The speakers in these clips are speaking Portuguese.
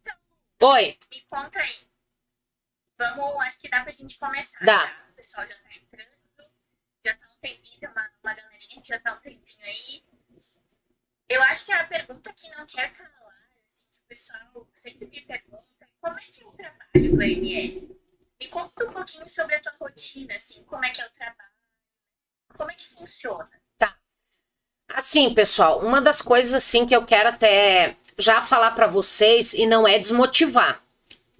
Então, Oi. me conta aí. Vamos, acho que dá pra gente começar. Dá. já. O pessoal já tá entrando. Já tá um tempinho, tem uma, uma galerinha que já tá um tempinho aí. Eu acho que a pergunta que não quer calar, assim, que o pessoal sempre me pergunta, é como é que é o trabalho do AML? Me conta um pouquinho sobre a tua rotina, assim, como é que é o trabalho, como é que funciona. Assim, pessoal, uma das coisas assim que eu quero até já falar para vocês e não é desmotivar,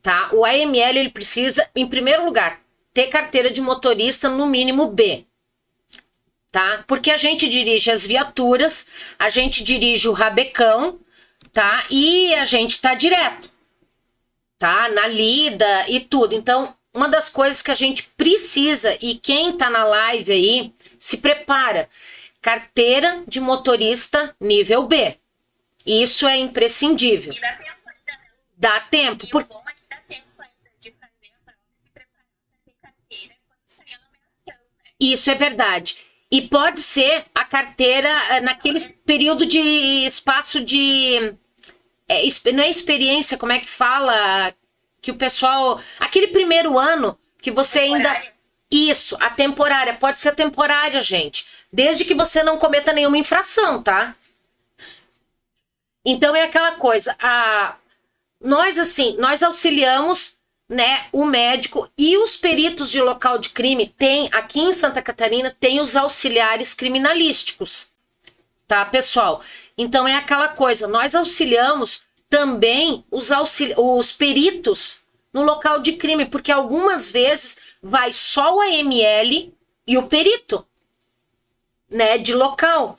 tá? O AML ele precisa, em primeiro lugar, ter carteira de motorista no mínimo B. Tá? Porque a gente dirige as viaturas, a gente dirige o rabecão, tá? E a gente tá direto, tá? Na lida e tudo. Então, uma das coisas que a gente precisa e quem tá na live aí, se prepara carteira de motorista nível B. Isso é imprescindível. E dá tempo ainda, né? Dá tempo, E por... o bom é que dá tempo ainda de fazer a prova e se preparar para ter carteira quando sair a nomeação, né? isso é verdade. E pode ser a carteira eh, naquele período de espaço de. é, não é experiência, como é que fala? Que o pessoal. Aquele primeiro ano que você ainda. Temporária. Isso, a temporária. Pode ser temporária, gente. Desde que você não cometa nenhuma infração, tá? Então é aquela coisa. A... Nós, assim, nós auxiliamos né, o médico e os peritos de local de crime tem aqui em Santa Catarina tem os auxiliares criminalísticos, tá, pessoal? Então é aquela coisa, nós auxiliamos também os, os peritos no local de crime, porque algumas vezes vai só o AML e o perito, né, de local.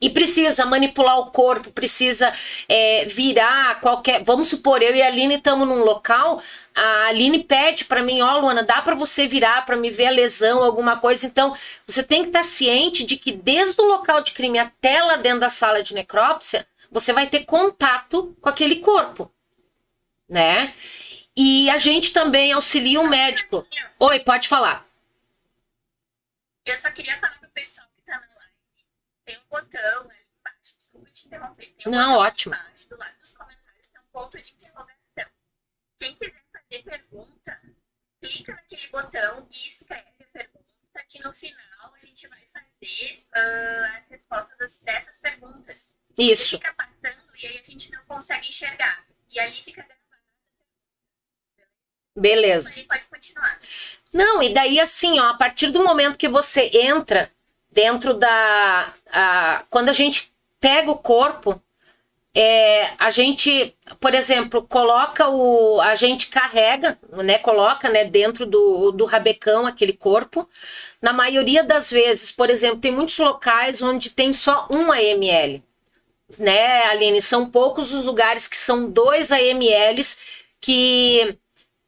E precisa manipular o corpo, precisa é, virar qualquer. Vamos supor, eu e a Aline estamos num local, a Aline pede para mim, ó, Luana, dá para você virar para me ver a lesão, alguma coisa. Então, você tem que estar ciente de que desde o local de crime até lá dentro da sala de necrópsia, você vai ter contato com aquele corpo, né? E a gente também auxilia o médico. Oi, pode falar. Eu só queria falar pro pessoal que tá na live. Tem um botão ali embaixo. Desculpa te interromper. Tem um Não, ótimo. embaixo, do lado dos comentários, tem um ponto de interrogação. Quem quiser fazer pergunta, clica naquele botão e escreve a pergunta, que no final a gente vai fazer ah, as respostas das- dessas perguntas. Isso. Ele fica passando e aí a gente não consegue enxergar. E ali fica gravado. Beleza. Aí pode continuar. Não, e daí assim, ó, a partir do momento que você entra dentro da. a- quando a gente pega o corpo, é, a gente, por exemplo, coloca o. A gente carrega, né? Coloca né, dentro do, do rabecão aquele corpo. Na maioria das vezes, por exemplo, tem muitos locais onde tem só um AML. Né, Aline? São poucos os lugares que são dois AMLs que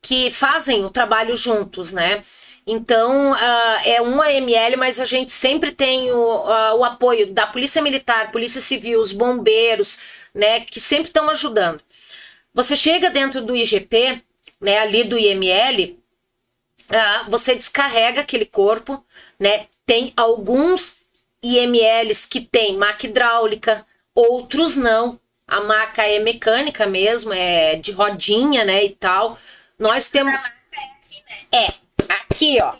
que fazem o trabalho juntos, né? Então, ah, é um AML, mas a gente sempre tem o, ah, o apoio da Polícia Militar, Polícia Civil, os bombeiros, né? Que sempre estão ajudando. Você chega dentro do IGP, né? Ali do IML, ah, você descarrega aquele corpo, né? Tem alguns IMLs que tem maca hidráulica, outros não. A maca é mecânica mesmo, é de rodinha, né? E tal. Nós temos. Marca é aqui, né? É, aqui, ó.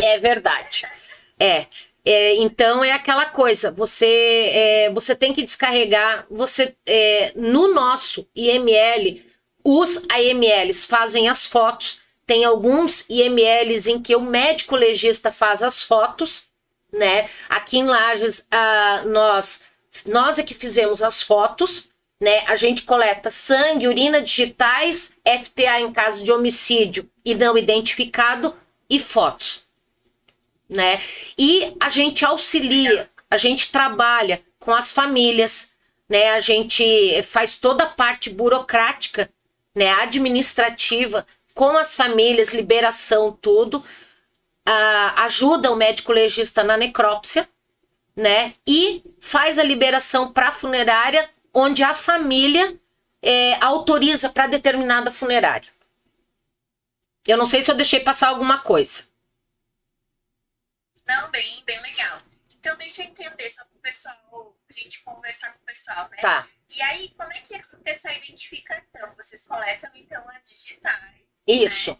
É verdade. É. É, então é aquela coisa, você é, você tem que descarregar, você é, no nosso IML, os AMLs fazem as fotos, tem alguns IMLs em que o médico legista faz as fotos, né? Aqui em Lages, ah, nós nós é que fizemos as fotos, né? A gente coleta sangue, urina, digitais, FTA em caso de homicídio e não identificado e fotos né? E a gente auxilia, a gente trabalha com as famílias, né? A gente faz toda a parte burocrática, né? Administrativa com as famílias, liberação, tudo. Ah, ajuda o médico legista na necrópsia, né? E faz a liberação para a funerária, onde a família eh, autoriza para determinada funerária. Eu não sei se eu deixei passar alguma coisa. Não, bem, bem legal. Então deixa eu entender, só para o pessoal, pra gente conversar com o pessoal, né? Tá. E aí, como é que acontece a identificação? Vocês coletam, então, as digitais. Isso. Né?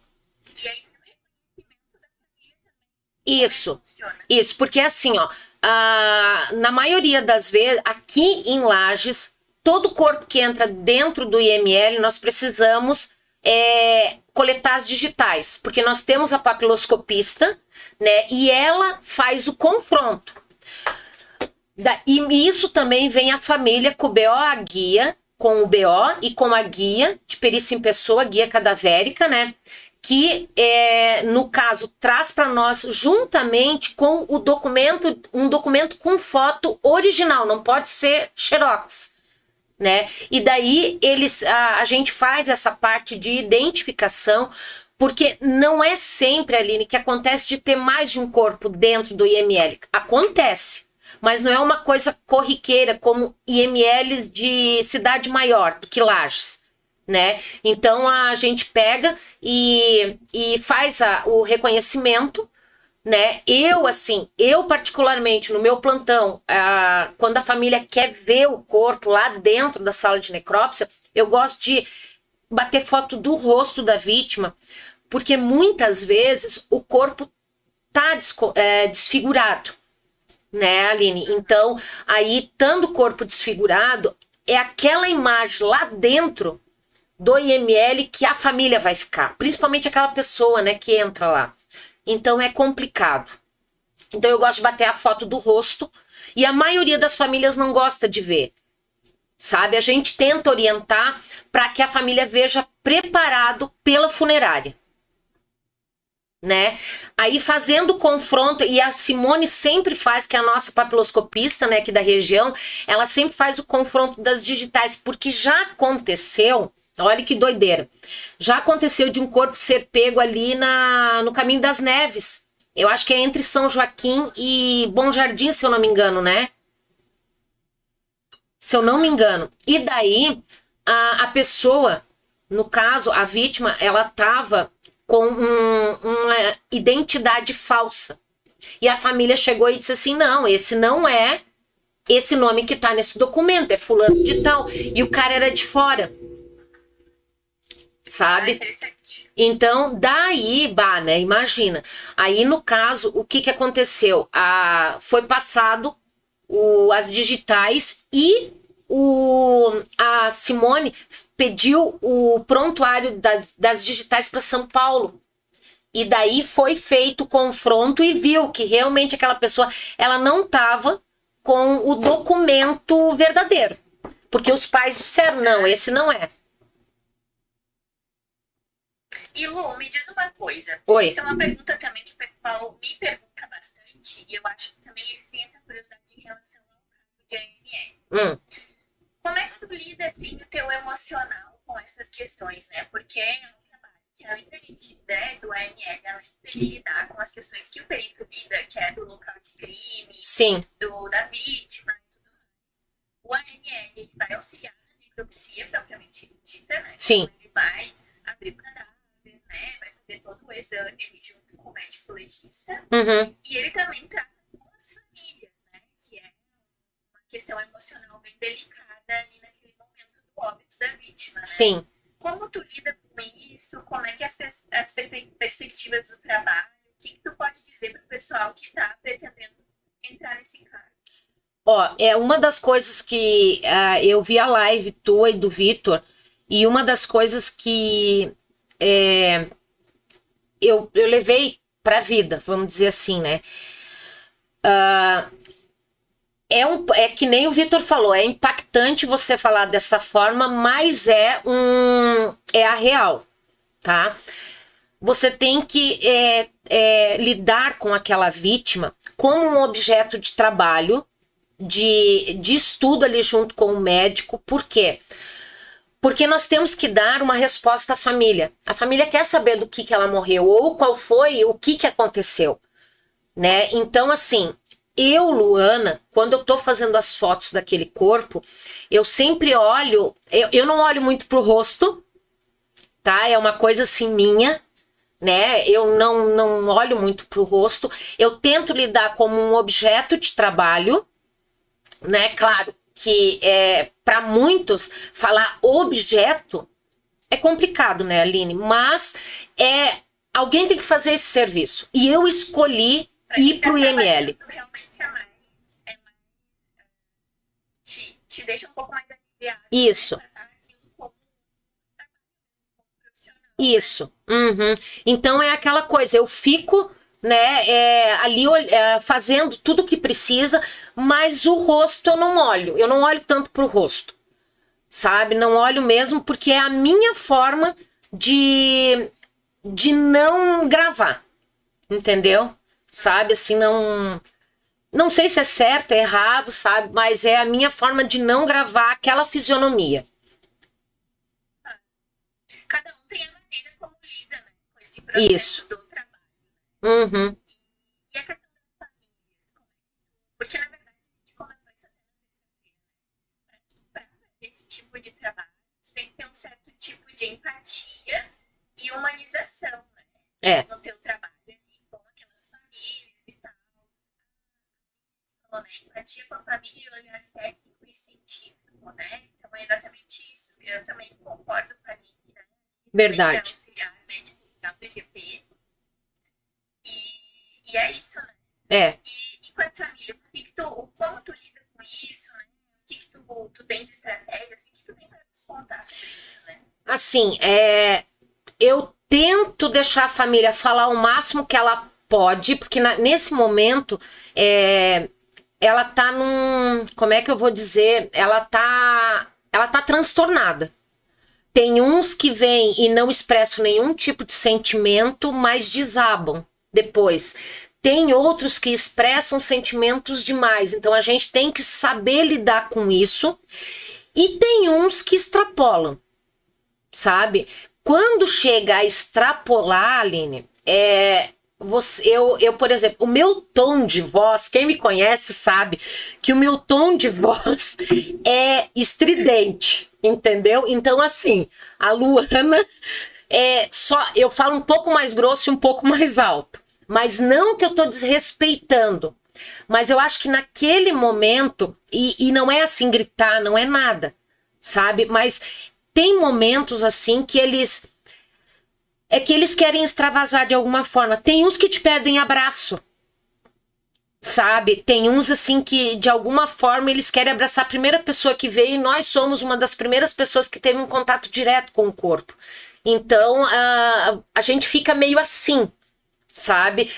E aí, o reconhecimento da família também. Isso. Como é funciona? Isso, porque assim, ó, a- na maioria das vezes, aqui em Lages, todo corpo que entra dentro do IML, nós precisamos é, coletar as digitais, porque nós temos a papiloscopista, né, e ela faz o confronto. Da- e isso também vem a família com o BO, a guia, com o BO e com a guia de perícia em pessoa, guia cadavérica, né? que é, no caso traz para nós juntamente com o documento um documento com foto original não pode ser xerox né e daí eles a, a gente faz essa parte de identificação porque não é sempre Aline que acontece de ter mais de um corpo dentro do IML acontece mas não é uma coisa corriqueira como IMLs de cidade maior do que Lages né? Então a gente pega e, e faz a, o reconhecimento, né? Eu, assim, eu particularmente no meu plantão, ah, quando a família quer ver o corpo lá dentro da sala de necrópsia, eu gosto de bater foto do rosto da vítima, porque muitas vezes o corpo tá é, desfigurado, né, Aline? Então, aí, estando o corpo desfigurado, é aquela imagem lá dentro do IML que a família vai ficar, principalmente aquela pessoa, né, que entra lá. Então é complicado. Então eu gosto de bater a foto do rosto e a maioria das famílias não gosta de ver. Sabe? A gente tenta orientar para que a família veja preparado pela funerária. Né? Aí fazendo confronto, e a Simone sempre faz, que é a nossa papiloscopista, né, aqui da região, ela sempre faz o confronto das digitais, porque já aconteceu, olha que doideira, já aconteceu de um corpo ser pego ali na, no caminho das neves. Eu acho que é entre São Joaquim e Bom Jardim, se eu não me engano, né? Se eu não me engano. E daí, a, a pessoa, no caso, a vítima, ela tava com um- uma identidade falsa. E a família chegou e disse assim: não, esse não é esse nome que tá nesse documento, é fulano de tal. E o cara era de fora. Ah, Sabe? interessante. Então, daí, bah, né? Imagina. Aí, no caso, o que que aconteceu? A, foi passado o, as digitais e o, a Simone pediu o prontuário das, das digitais para São Paulo. E daí foi feito o confronto e viu que realmente aquela pessoa ela não estava com o documento verdadeiro. Porque os pais disseram, não, esse não é. E Lu, me diz uma coisa. Oi. Isso é uma pergunta também que o pessoal me pergunta bastante. E eu acho que também eles têm essa curiosidade em relação ao cargo de AML. Hum, Como é que tu lida, assim, o teu emocional com essas questões, né? Porque é um trabalho que, além da gente, né, do AML, além dele lidar com as questões que o perito lida, que é do local de crime, sim, do, da vítima e tudo mais, o AML vai auxiliar na necropsia propriamente dita, né? Sim. Então, ele vai abrir o cadáver, né? Vai fazer todo o exame junto com o médico legista. uhum, E ele também trata com as famílias, né? Que é uma questão emocional bem delicada ali naquele momento do óbito da vítima. Né? sim. Como tu lida com isso? Como é que as, as per- perspectivas do trabalho? O que, que tu pode dizer para o pessoal que está pretendendo entrar nesse cargo? Ó, é uma das coisas que ah, eu vi a live tua e do Vitor, e uma das coisas que é, eu, eu levei pra vida, vamos dizer assim, né? Ah, é, um, é que nem o Vitor falou, é impactante você falar dessa forma, mas é um é a real, tá? Você tem que é, é, lidar com aquela vítima como um objeto de trabalho, de, de estudo ali junto com o médico. Por quê? Porque nós temos que dar uma resposta à família. A família quer saber do que, que ela morreu, ou qual foi, o que, que aconteceu. Né? Então, assim, eu, Luana, quando eu tô fazendo as fotos daquele corpo, eu sempre olho, eu, eu não olho muito pro rosto, tá? É uma coisa assim minha, né? Eu não, não olho muito pro rosto. Eu tento lidar como um objeto de trabalho, né? Claro que é, para muitos falar objeto é complicado, né, Aline? Mas é alguém tem que fazer esse serviço. E eu escolhi pra ir para o IML. Realmente é mais, é mais te, te deixa um pouco mais aliviado. Né, Isso. Né, Isso. Uhum. Então é aquela coisa, eu fico né, é, ali é, fazendo tudo o que precisa, mas o rosto eu não olho. Eu não olho tanto pro rosto, sabe? Não olho mesmo porque é a minha forma de, de não gravar, entendeu? Sabe, assim, não... Não sei se é certo, é errado, sabe? Mas é a minha forma de não gravar aquela fisionomia. Cada um tem a maneira como lida né, com esse processo Isso. do Uhum. E a questão das famílias, porque na verdade a gente comentou isso até na terça-feira, né? Para fazer esse tipo de trabalho, você tem que ter um certo tipo de empatia e humanização, né? É. No teu trabalho com aquelas famílias e tal. Falou, né? Empatia com a família e olhar técnico e científico, né? Então é exatamente isso. Eu também concordo com a Aline, né? Verdade. Auxiliar médico da PGP e é isso, né? É. E, e com as famílias, o que, que tu, como tu lida com isso, né? O que, que tu, tu tem de estratégia, assim, o que tu tem para nos contar sobre isso, né? Assim, é, eu tento deixar a família falar o máximo que ela pode, porque na, nesse momento é, ela tá num. Como é que eu vou dizer? Ela tá. Ela tá transtornada. Tem uns que vêm e não expressam nenhum tipo de sentimento, mas desabam depois. Tem outros que expressam sentimentos demais, então a gente tem que saber lidar com isso. E tem uns que extrapolam, sabe? Quando chega a extrapolar, Aline, é, você, eu, eu, por exemplo, o meu tom de voz, quem me conhece sabe que o meu tom de voz é estridente, entendeu? Então, assim, a Luana é só. Eu falo um pouco mais grosso e um pouco mais alto. Mas não que eu tô desrespeitando. Mas eu acho que naquele momento, e, e não é assim gritar, não é nada, sabe? Mas tem momentos assim que eles. É que eles querem extravasar de alguma forma. Tem uns que te pedem abraço, sabe? Tem uns assim que de alguma forma eles querem abraçar a primeira pessoa que veio e nós somos uma das primeiras pessoas que teve um contato direto com o corpo. Então a, a gente fica meio assim, sabe?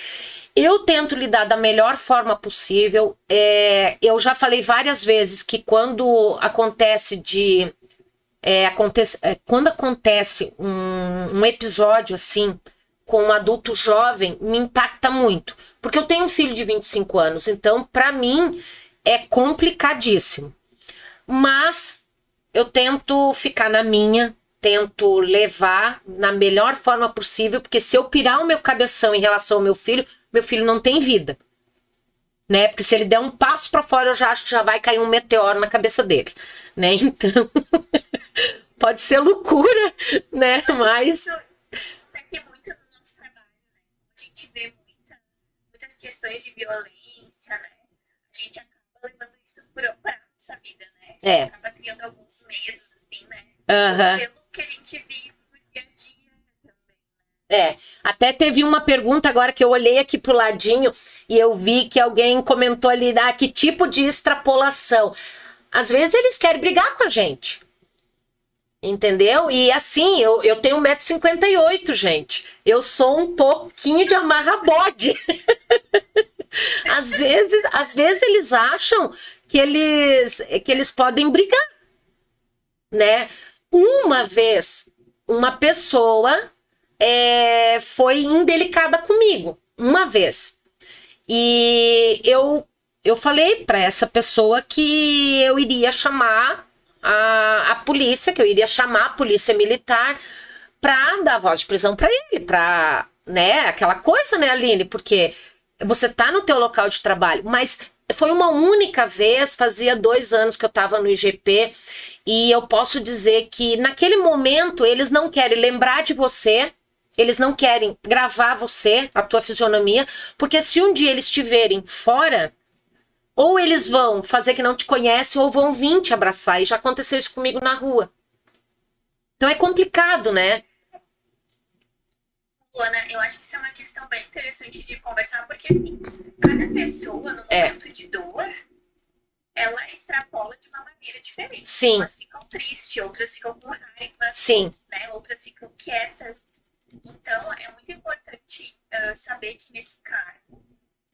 Eu tento lidar da melhor forma possível. É, eu já falei várias vezes que quando acontece de. É, acontece, é, quando acontece um, um episódio assim com um adulto jovem, me impacta muito. Porque eu tenho um filho de 25 anos, então para mim é complicadíssimo. Mas eu tento ficar na minha, tento levar na melhor forma possível, porque se eu pirar o meu cabeção em relação ao meu filho, meu filho não tem vida. Né? Porque se ele der um passo para fora, eu já acho que já vai cair um meteoro na cabeça dele, né? Então, pode ser loucura, né? Mas acontece muito no nosso trabalho, né? A gente vê muita, muitas questões de violência, né? A gente acaba levando isso para nossa vida, né? É. Acaba criando alguns medos, assim, né? Uhum que a gente vive no dia a dia. É, até teve uma pergunta agora que eu olhei aqui pro ladinho e eu vi que alguém comentou ali, ah, que tipo de extrapolação. Às vezes eles querem brigar com a gente. Entendeu? E assim, eu, eu tenho 1,58m, gente. Eu sou um toquinho de amarra bode. às vezes, às vezes eles acham que eles que eles podem brigar, né? Uma vez, uma pessoa é, foi indelicada comigo, uma vez. E eu, eu falei para essa pessoa que eu iria chamar a, a polícia, que eu iria chamar a polícia militar para dar voz de prisão para ele, para, né, aquela coisa, né, Aline, porque você tá no teu local de trabalho, mas foi uma única vez, fazia dois anos que eu estava no IGP, e eu posso dizer que naquele momento eles não querem lembrar de você, eles não querem gravar você, a tua fisionomia, porque se um dia eles estiverem fora, Ou eles vão fazer que não te conhecem, ou vão vir te abraçar. E já aconteceu isso comigo na rua. Então é complicado, né? Luana, eu acho que isso é uma questão bem interessante de conversar, porque assim, cada pessoa no É. momento de dor, ela extrapola de uma maneira diferente. Sim. Umas ficam tristes, outras ficam com raiva, Sim, né? Outras ficam quietas. Então, é muito importante ah, saber que nesse cargo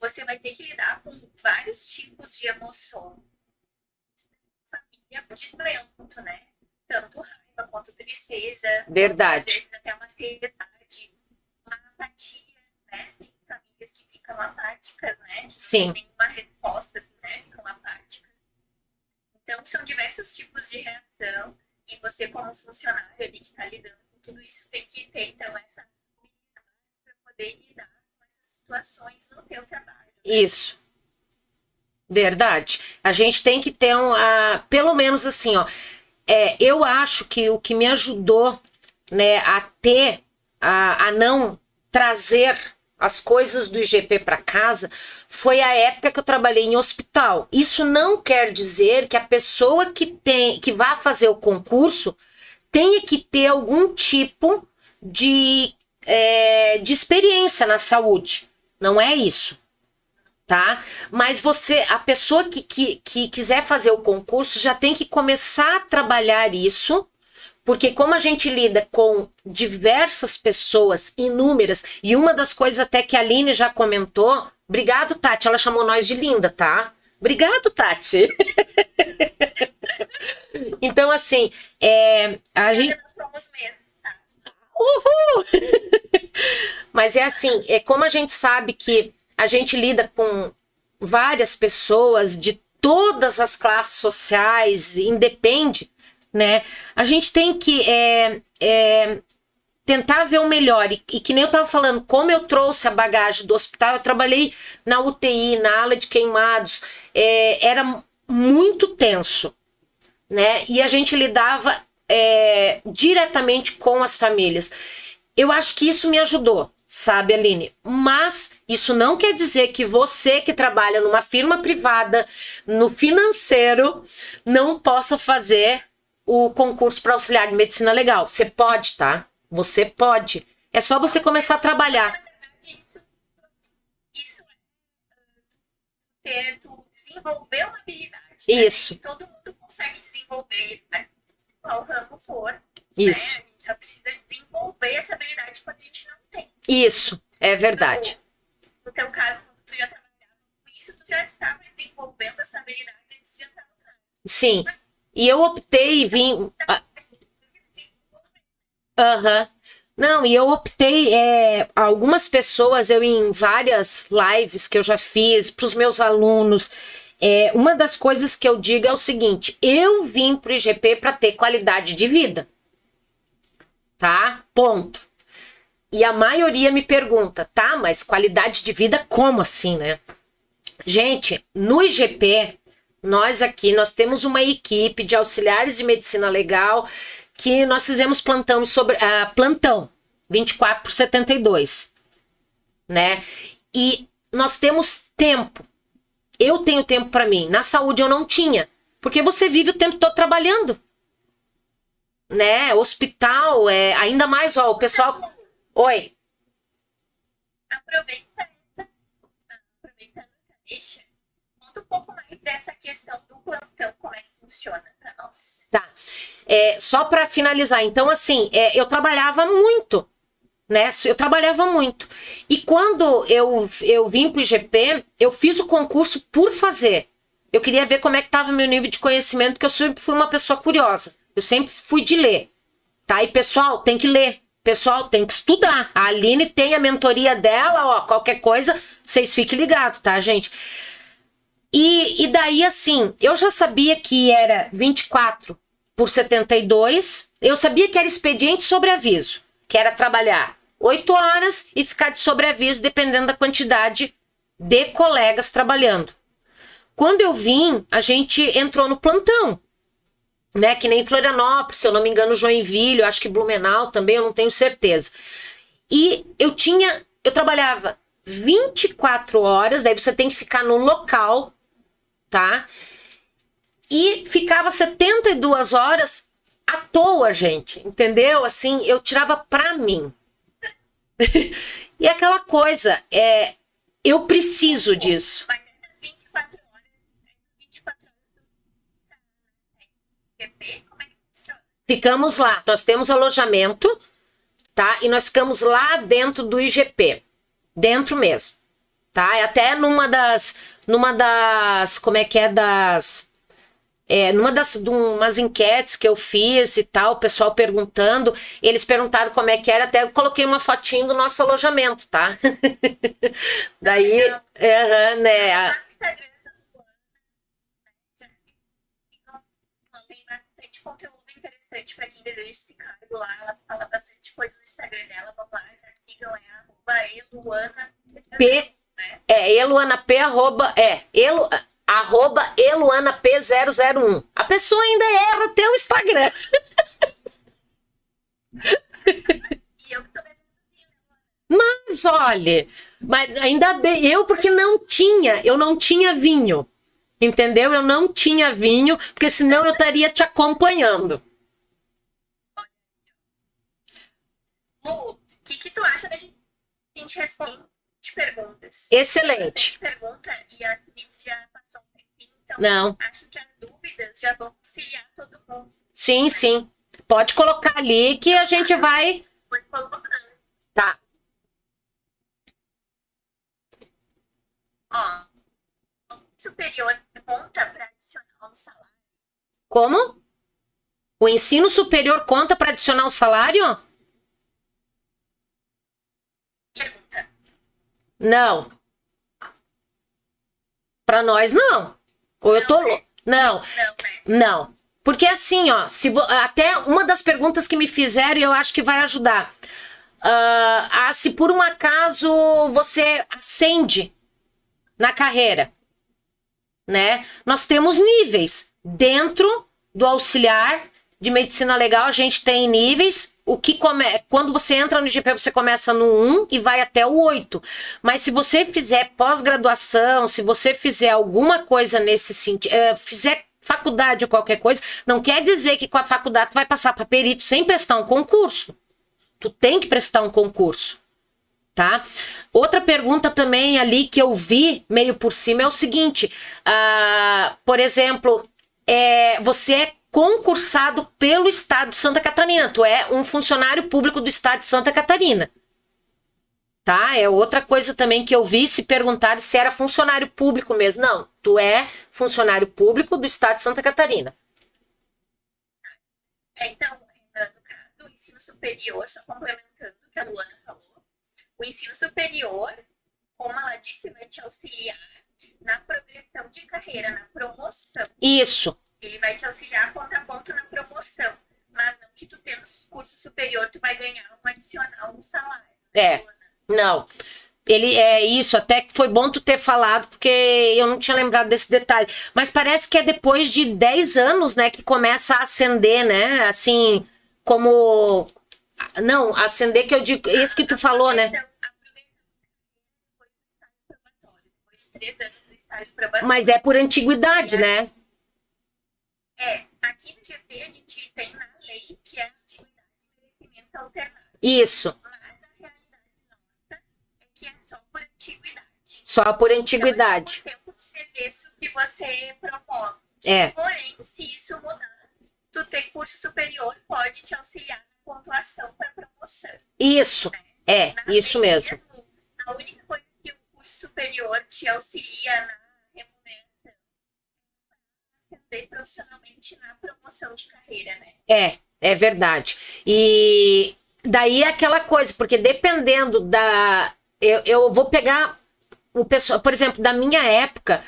você vai ter que lidar com vários tipos de emoção. Família de muito, né? Tanto raiva quanto tristeza. Verdade. Às vezes até uma ansiedade, uma apatia, né? Tem famílias que ficam apáticas, né? Que Sim. não tem nenhuma resposta, assim, né? Ficam apáticas. Então, são diversos tipos de reação e você, como funcionário ali que está lidando com tudo isso, tem que ter, então, essa para poder lidar com essas situações no teu trabalho. isso. Verdade. A gente tem que ter um. ah, pelo menos assim, ó. É, eu acho que o que me ajudou né, a ter, a, a não trazer as coisas do IGP para casa foi a época que eu trabalhei em hospital. Isso não quer dizer que a pessoa que tem que vá fazer o concurso tenha que ter algum tipo de, é, de experiência na saúde. Não é isso tá? Mas você, a pessoa que, que, que quiser fazer o concurso já tem que começar a trabalhar isso, porque como a gente lida com diversas pessoas, inúmeras, e uma das coisas até que a Aline já comentou, obrigado, Tati, ela chamou nós de linda, tá? Obrigado, Tati. então, assim, é, a gente. Nós somos mesmo. Uhul! Mas é assim, é como a gente sabe que a gente lida com várias pessoas de todas as classes sociais, independe, né? A gente tem que é, é, tentar ver o melhor. E, e que nem eu tava falando, como eu trouxe a bagagem do hospital, eu trabalhei na UTI, na ala de queimados, é, era muito tenso, né? E a gente lidava é, diretamente com as famílias. Eu acho que isso me ajudou, sabe, Aline? Mas isso não quer dizer que você que trabalha numa firma privada, no financeiro, não possa fazer o concurso para auxiliar de medicina legal. Você pode, tá? Você pode. É só você começar a trabalhar. Na verdade, isso, isso é tu desenvolver uma habilidade. né? Isso. E todo mundo consegue desenvolver, né? Qual ramo for. Isso, Né? A gente só precisa desenvolver essa habilidade quando a gente não tem. isso. É verdade. No teu caso, quando tu já trabalhava com isso, tu já estava desenvolvendo essa habilidade antes de entrar no cargo. Sim. E eu optei e vim. ah, Aham. Não, e eu optei, é, algumas pessoas, eu em várias lives que eu já fiz para os meus alunos, é, uma das coisas que eu digo é o seguinte: eu vim para o IGP para ter qualidade de vida. Tá? Ponto. E a maioria me pergunta, tá, mas qualidade de vida como assim, né? Gente, no IGP, nós aqui, nós temos uma equipe de auxiliares de medicina legal que nós fizemos plantão sobre ah, plantão 24 por 72, né? E nós temos tempo. Eu tenho tempo para mim. Na saúde eu não tinha, porque você vive o tempo todo trabalhando. Né? Hospital, é ainda mais, ó, o pessoal Oi. Aproveita questão do plantão, como é que funciona para nós. Tá. É, só para finalizar, então, assim, é, eu trabalhava muito, né? Eu trabalhava muito. E quando eu, eu vim pro IGP, eu fiz o concurso por fazer. Eu queria ver como é que tava meu nível de conhecimento, porque eu sempre fui uma pessoa curiosa. Eu sempre fui de ler. Tá? E pessoal, tem que ler. Pessoal, tem que estudar. A Aline tem a mentoria dela, ó. Qualquer coisa, vocês fiquem ligados, tá, gente? E, e daí, assim, eu já sabia que era 24 por 72. Eu sabia que era expediente sobre aviso, que era trabalhar 8 horas e ficar de sobreaviso, dependendo da quantidade de colegas trabalhando. Quando eu vim, a gente entrou no plantão, né? Que nem Florianópolis, se eu não me engano, Joinville, acho que Blumenau também, eu não tenho certeza. E eu tinha, eu trabalhava 24 horas, daí você tem que ficar no local tá? E ficava 72 horas à toa, gente, entendeu? Assim, eu tirava pra mim. e aquela coisa, é, eu preciso disso. Mas essas 24 horas, 24 horas do como é que funciona? Ficamos lá. Nós temos alojamento, tá? E nós ficamos lá dentro do IGP. Dentro mesmo. Tá? É até numa das. Numa das. Como é que é? Das. É, numa das de umas enquetes que eu fiz e tal, o pessoal perguntando, eles perguntaram como é que era, até eu coloquei uma fotinho do nosso alojamento, tá? Daí, é, né? Luana, né, bastante conteúdo interessante para quem deseja esse cargo lá. Ela fala bastante coisa no Instagram dela. Vamos lá, já sigam, é arroba. P, Né? é, Eluana P, arroba, é, elu, arroba Eluana P001. A pessoa ainda erra até o Instagram. E eu que tô? Mas olha, mas ainda bem, eu porque não tinha, eu não tinha vinho. Entendeu? Eu não tinha vinho, porque senão eu estaria te acompanhando. O que, que tu acha da gente, a gente responder perguntas? Excelente. Pergunta e a gente já passou um tempinho, então Não, acho que as dúvidas já vão auxiliar todo mundo. sim, sim. Pode colocar ali que a gente vai. Foi colocando. Tá. Ó, o superior conta para adicionar um salário. Como? O ensino superior conta para adicionar o salário? Não. Para nós, não. Ou eu tô. Não, lou- Não, Não, né? não. Porque assim, ó, se vo- até uma das perguntas que me fizeram e eu acho que vai ajudar. Ah, se por um acaso você ascende na carreira, né? Nós temos níveis. Dentro do auxiliar de medicina legal, a gente tem níveis. O que come... Quando você entra no IGP, você começa no 1 e vai até o 8. Mas se você fizer pós-graduação, se você fizer alguma coisa nesse sentido, fizer faculdade ou qualquer coisa, não quer dizer que com a faculdade tu vai passar para perito sem prestar um concurso. Tu tem que prestar um concurso, tá? Outra pergunta também ali que eu vi meio por cima é o seguinte: ah, por exemplo, é, você é concursado pelo Estado de Santa Catarina, tu é um funcionário público do Estado de Santa Catarina. Tá? É outra coisa também que eu vi se perguntaram se era funcionário público mesmo. Não, tu é funcionário público do Estado de Santa Catarina. É, então, no caso, o ensino superior, só complementando o que a Luana falou, o ensino superior, como ela disse, vai te auxiliar na progressão de carreira, na promoção. Isso. Ele vai te auxiliar ponto a ponto na promoção. Mas não que tu tendo curso superior, tu vai ganhar um adicional no salário. É. Não. Ele é isso, até que foi bom tu ter falado, porque eu não tinha lembrado desse detalhe. Mas parece que é depois de 10 anos, né, que começa a acender, né? Assim, como. Não, acender que eu digo. Esse que tu falou, né? Então, a progressão de carreira depois do estágio probatório. Depois de três anos do estágio probatório. Mas é por antiguidade, né? É, aqui no GP a gente tem na lei que é a antiguidade de merecimento alternado. Isso. Mas a realidade nossa é que é só por antiguidade. Só por Então, antiguidade. é o tempo de serviço que você promove. É. Porém, se isso mudar, tu ter curso superior pode te auxiliar na pontuação para promoção. Isso. É, Na isso lei mesmo. A única coisa que o curso superior te auxilia na ascender profissionalmente na promoção de carreira, né? É, é verdade. E daí é aquela coisa, porque dependendo da. Eu, eu vou pegar o pessoal, por exemplo, da minha época,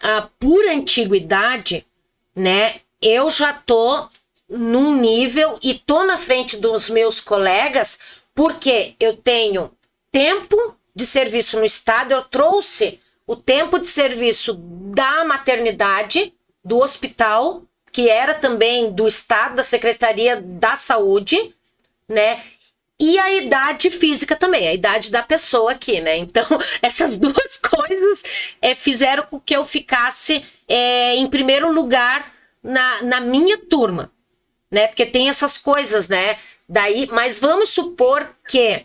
ah, por antiguidade, né? Eu já tô num nível e tô na frente dos meus colegas, porque eu tenho tempo de serviço no Estado, eu trouxe o tempo de serviço da maternidade, do hospital, que era também do Estado, da Secretaria da Saúde, né? e a idade física também, a idade da pessoa aqui, né? Então, essas duas coisas é, fizeram com que eu ficasse é, em primeiro lugar na, na minha turma, né? Porque tem essas coisas, né? Daí, mas vamos supor que,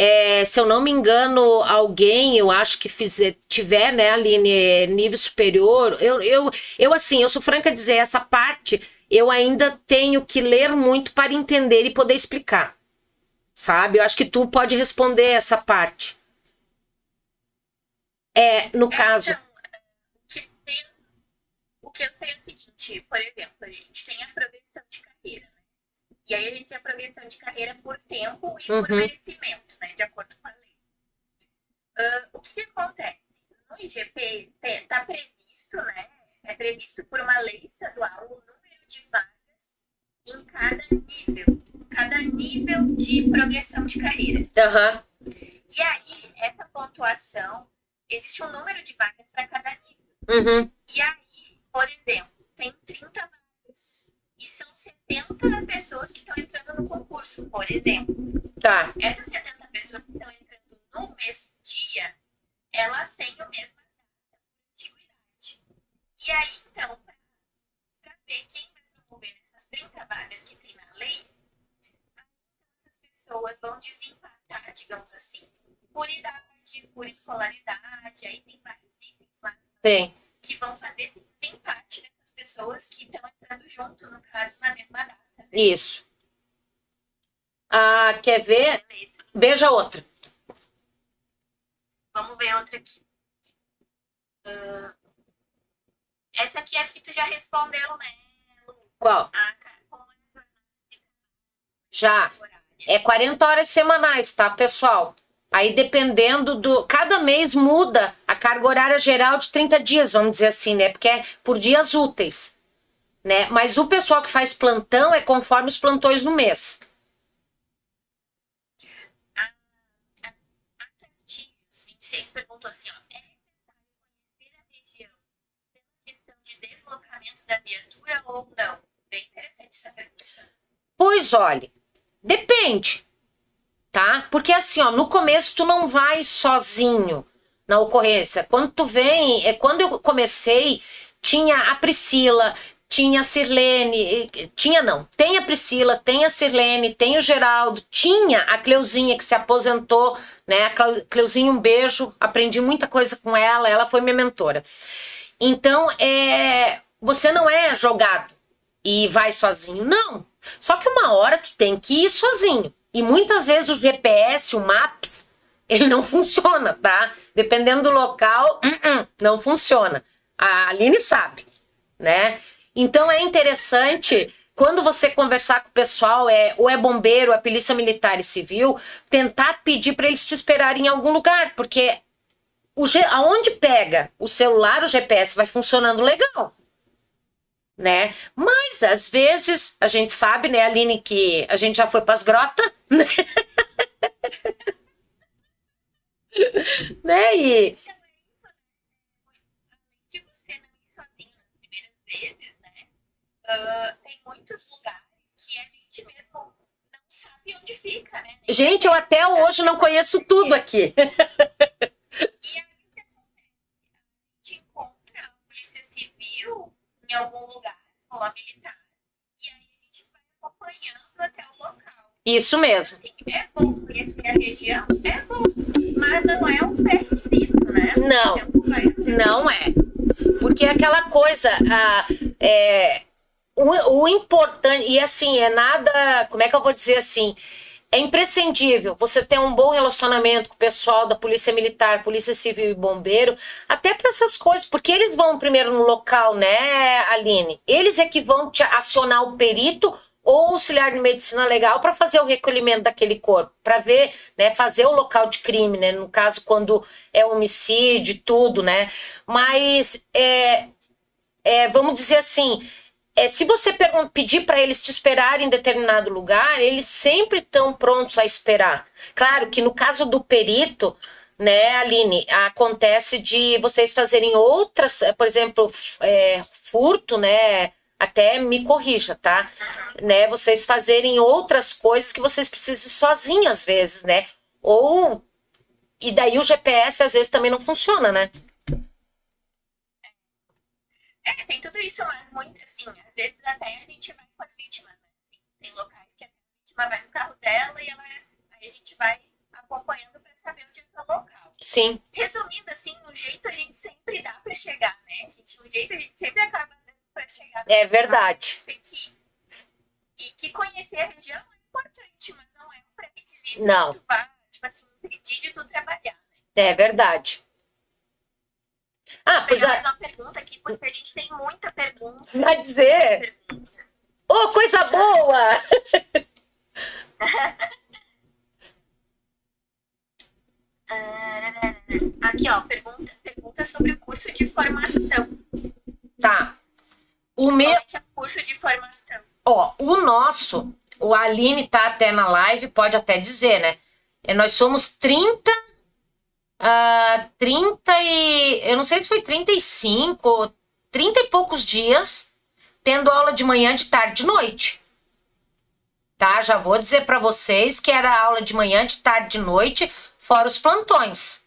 é, se eu não me engano, alguém, eu acho que fizer, tiver, né, Aline, nível superior, eu, eu, eu assim, eu sou franca a dizer, essa parte eu ainda tenho que ler muito para entender e poder explicar. Sabe? Eu acho que tu pode responder essa parte. É, no é, caso. Então, o que eu sei é o seguinte, por exemplo, a gente tem a progressão de carreira, né? E aí a gente tem a progressão de carreira por tempo e uhum. por merecimento, né? De acordo com a lei. Uh, o que, que, acontece? No IGP está previsto, né? É previsto por uma lei estadual o número de vagas em cada nível, cada nível de progressão de carreira. Uhum. E aí, essa pontuação, existe um número de vagas para cada nível. Uhum. E aí, por exemplo, tem 30 vagas e são 70 pessoas que estão entrando no concurso, por exemplo. Tá. Essas 70 pessoas que estão entrando no mesmo dia, elas têm o mesmo antiguidade. E aí, então, para ver quem vai promover essas 30 vagas que tem na lei, essas pessoas vão desempatar, digamos assim, por idade, por escolaridade, aí tem vários itens lá. Tem que vão fazer esse desempate dessas pessoas que estão entrando junto, no caso, na mesma data. Né? Isso. Ah, quer ver? Beleza. Veja outra. Vamos ver outra aqui. Uh, essa aqui acho que tu já respondeu, né? Qual? Ah, já. É 40 horas semanais, tá, pessoal? Aí dependendo do. Cada mês muda a carga horária geral de 30 dias, vamos dizer assim, né? Porque é por dias úteis. Né? Mas o pessoal que faz plantão é conforme os plantões no mês. 6 perguntou assim, ó, é necessário conhecer a região pela questão de deslocamento da viatura ou não? Bem interessante essa pergunta. Pois olha, depende, tá? Porque assim, ó, no começo tu não vai sozinho na ocorrência. Quando tu vem, é quando eu comecei, tinha a Priscila, tinha a Sirlene, tinha não, tem a Priscila, tem a Sirlene, tem o Geraldo, tinha a Cleuzinha que se aposentou, né? A Cleuzinha, um beijo, aprendi muita coisa com ela, ela foi minha mentora. Então, é, você não é jogado e vai sozinho, não. Só que uma hora tu tem que ir sozinho. E muitas vezes o GPS, o Maps, ele não funciona, tá? Dependendo do local, uh -uh, não funciona. A Aline sabe, né? Então é interessante quando você conversar com o pessoal, é, ou é bombeiro, é polícia militar e civil, tentar pedir para eles te esperarem em algum lugar, porque o, aonde pega o celular, o GPS vai funcionando legal né? Mas às vezes a gente sabe, né, Aline, que a gente já foi para as grotas, né? né? E muitos lugares que a gente mesmo não sabe onde fica, né? Gente, eu até hoje não conheço tudo aqui. E aí o que acontece? A gente encontra a polícia civil em algum lugar, ou a militar. E aí a gente vai acompanhando até o local. Isso mesmo. Assim, é bom conhecer a região, é bom, mas não é um preciso, né? Não, não é. Porque é aquela coisa, a, é, o, o importante, e assim, é nada, como é que eu vou dizer assim, é imprescindível você ter um bom relacionamento com o pessoal da Polícia Militar, Polícia Civil e Bombeiro, até para essas coisas, porque eles vão primeiro no local, né, Aline? Eles é que vão te acionar o perito ou auxiliar de medicina legal para fazer o recolhimento daquele corpo, para ver, né, fazer o local de crime, né, no caso quando é homicídio, tudo, né? Mas é, é vamos dizer assim, é, se você pedir para eles te esperarem em determinado lugar, eles sempre estão prontos a esperar. Claro que no caso do perito, né, Aline, acontece de vocês fazerem outras, por exemplo, é, furto, né, até me corrija, tá? Né, vocês fazerem outras coisas que vocês precisam sozinhos às vezes, né? Ou e daí o GPS às vezes também não funciona, né? É, tem tudo isso, mas muito assim, às vezes até a gente vai com as vítimas, né? Tem, tem locais que a vítima vai no carro dela e ela, aí a gente vai acompanhando para saber onde é que é o local. Sim. Resumindo, assim, o jeito a gente sempre dá para chegar, né? A gente, o jeito a gente sempre acaba dando para chegar. É verdade. Tem que, e que conhecer a região é importante, mas não é um pré-requisito. Não. Tu vai, tipo assim, impedir de tu trabalhar, né? É verdade. Ah, pois a... mais uma pergunta aqui, porque a gente tem muita pergunta. vai dizer. Ô, coisa boa! Ah, Aqui, ó, pergunta, pergunta sobre o curso de formação. Tá. O meu, é é o curso de formação? ó, o nosso, o Aline tá até na live, pode até dizer, né? É, Nós somos 30, ah, 30 e. Eu não sei se foi 35, 30 e poucos dias, tendo aula de manhã, de tarde, de noite. Tá? Já vou dizer para vocês que era aula de manhã, de tarde, de noite, fora os plantões.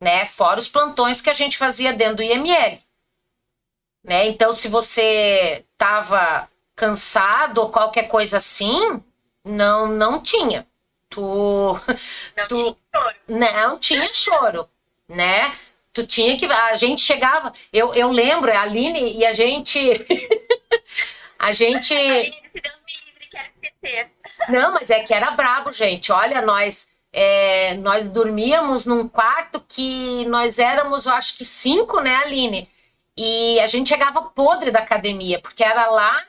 Né? Fora os plantões que a gente fazia dentro do IML. Né? Então, se você tava cansado ou qualquer coisa assim, não, não tinha. Tu, Não Tu- tinha choro. não tinha choro, né? Tu tinha que. A gente chegava. Eu, eu lembro, a Aline e a gente. a gente. A Aline disse, Deus me livre, quero esquecer. Não, mas é que era brabo, gente. Olha, nós. é, nós dormíamos num quarto que nós éramos, eu acho que cinco, né, Aline? E a gente chegava podre da academia, porque era lá,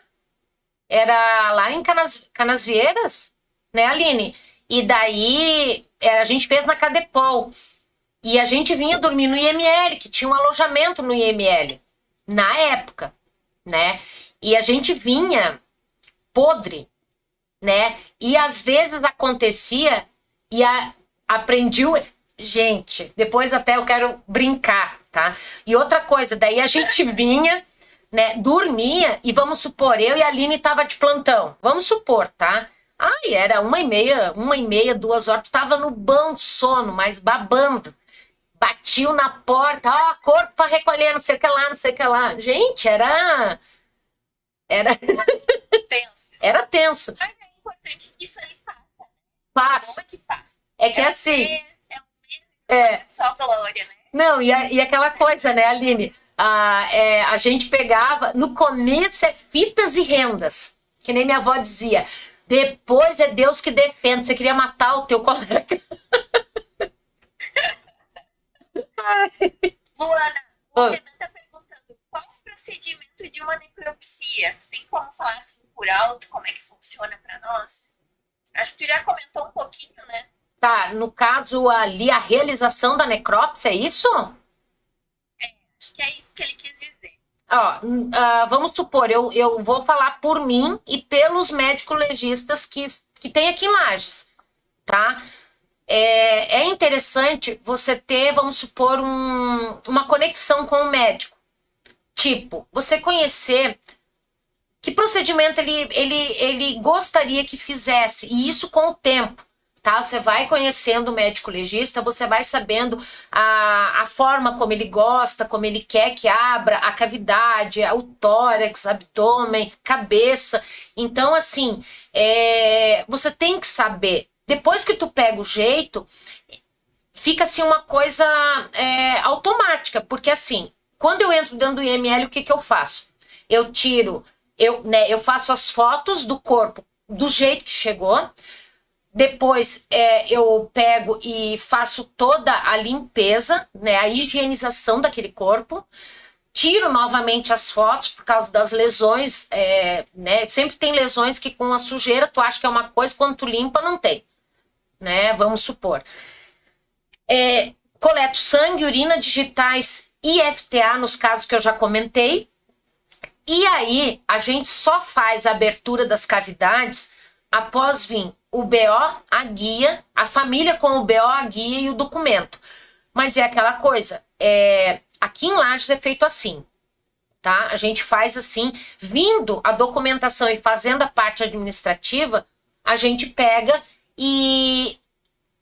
era lá em Canas, Canasvieiras, né, Aline? E daí é, a gente fez na Cadepol. E a gente vinha dormir no IML, que tinha um alojamento no IML, na época, né? E a gente vinha podre, né? E às vezes acontecia e a, aprendi o. Gente, depois até eu quero brincar, tá? E outra coisa, daí a gente vinha, né? Dormia e vamos supor, eu e a Aline tava de plantão. Vamos supor, tá? Ai, era uma e meia, uma e meia, duas horas, tu tava no bom sono, mas babando. Batiu na porta, ó, corpo pra recolher, não sei o que lá, não sei o que lá. Gente, era. Era, Tenso. era tenso. Mas é importante que isso aí passa. né? Passa. É que passa? É que é assim. Mês, é um mês, É. só glória, né? Não, e, a- e aquela coisa, né, Aline? Ah, é, a gente pegava. No começo é fitas e rendas. Que nem minha avó dizia. Depois é Deus que defende. Você queria matar o teu colega. Luana, o Ah. Renan tá perguntando qual é o procedimento de uma necropsia? Tu tem como falar assim por alto como é que funciona pra nós? Acho que tu já comentou um pouquinho, né? Tá, no caso ali, a realização da necrópsia, é isso? Acho que é isso que ele quis dizer. Ó, ah, vamos supor, eu, eu vou falar por mim e pelos médicos legistas que, que tem aqui em Lages, tá? É, é interessante você ter, vamos supor, um- uma conexão com o médico. Tipo, você conhecer que procedimento ele, ele, ele gostaria que fizesse, e isso com o tempo. Tá? Você vai conhecendo o médico legista, você vai sabendo a, a forma como ele gosta, como ele quer que abra a cavidade, o tórax, abdômen, cabeça. Então, assim, é, você tem que saber. Depois que tu pega o jeito, fica assim uma coisa é, automática, porque assim, quando eu entro dentro do IML, o que, que eu faço? Eu tiro, eu, né, eu faço as fotos do corpo do jeito que chegou. Depois é, eu pego e faço toda a limpeza, né, a higienização daquele corpo. Tiro novamente as fotos por causa das lesões, é, né? Sempre tem lesões que com a sujeira tu acha que é uma coisa, quando tu limpa não tem, né? Vamos supor. É, coleto sangue, urina, digitais e FTA nos casos que eu já comentei. E aí a gente só faz a abertura das cavidades após vir o BO, a guia, a família com o BO, a guia e o documento. Mas é aquela coisa, é, aqui em Lages é feito assim. tá? A gente faz assim, vindo a documentação e fazendo a parte administrativa, a gente pega e,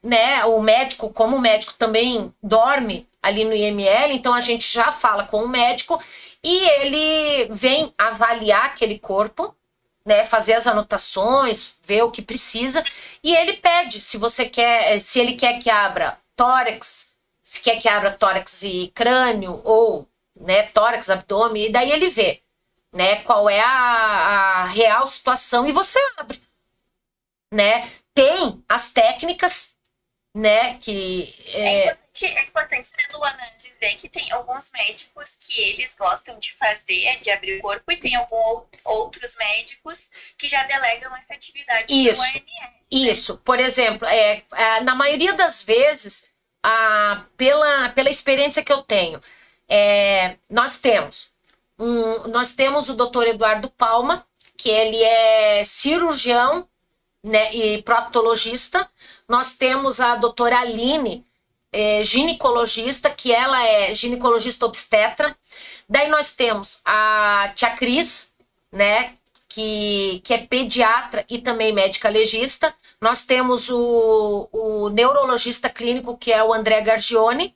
né, o médico, como o médico também dorme ali no IML, então a gente já fala com o médico e ele vem avaliar aquele corpo, né, fazer as anotações, ver o que precisa e ele pede se você quer, se ele quer que abra tórax, se quer que abra tórax e crânio ou né, tórax, abdômen, e daí ele vê, né, qual é a, a real situação e você abre, né? Tem as técnicas, né, que é, é importante, é importante né, Luana, dizer que tem alguns médicos que eles gostam de fazer, é de abrir o corpo, e tem alguns outros médicos que já delegam essa atividade isso, OMS, né? Isso, por exemplo, é, é, na maioria das vezes, a, pela, pela experiência que eu tenho, é, nós temos um, nós temos o doutor Eduardo Palma, que ele é cirurgião né, e proctologista. Nós temos a doutora Aline, é, ginecologista, que ela é ginecologista obstetra. Daí nós temos a tia Cris, né, que, que é pediatra e também médica legista. Nós temos o, o neurologista clínico, que é o André Gargione.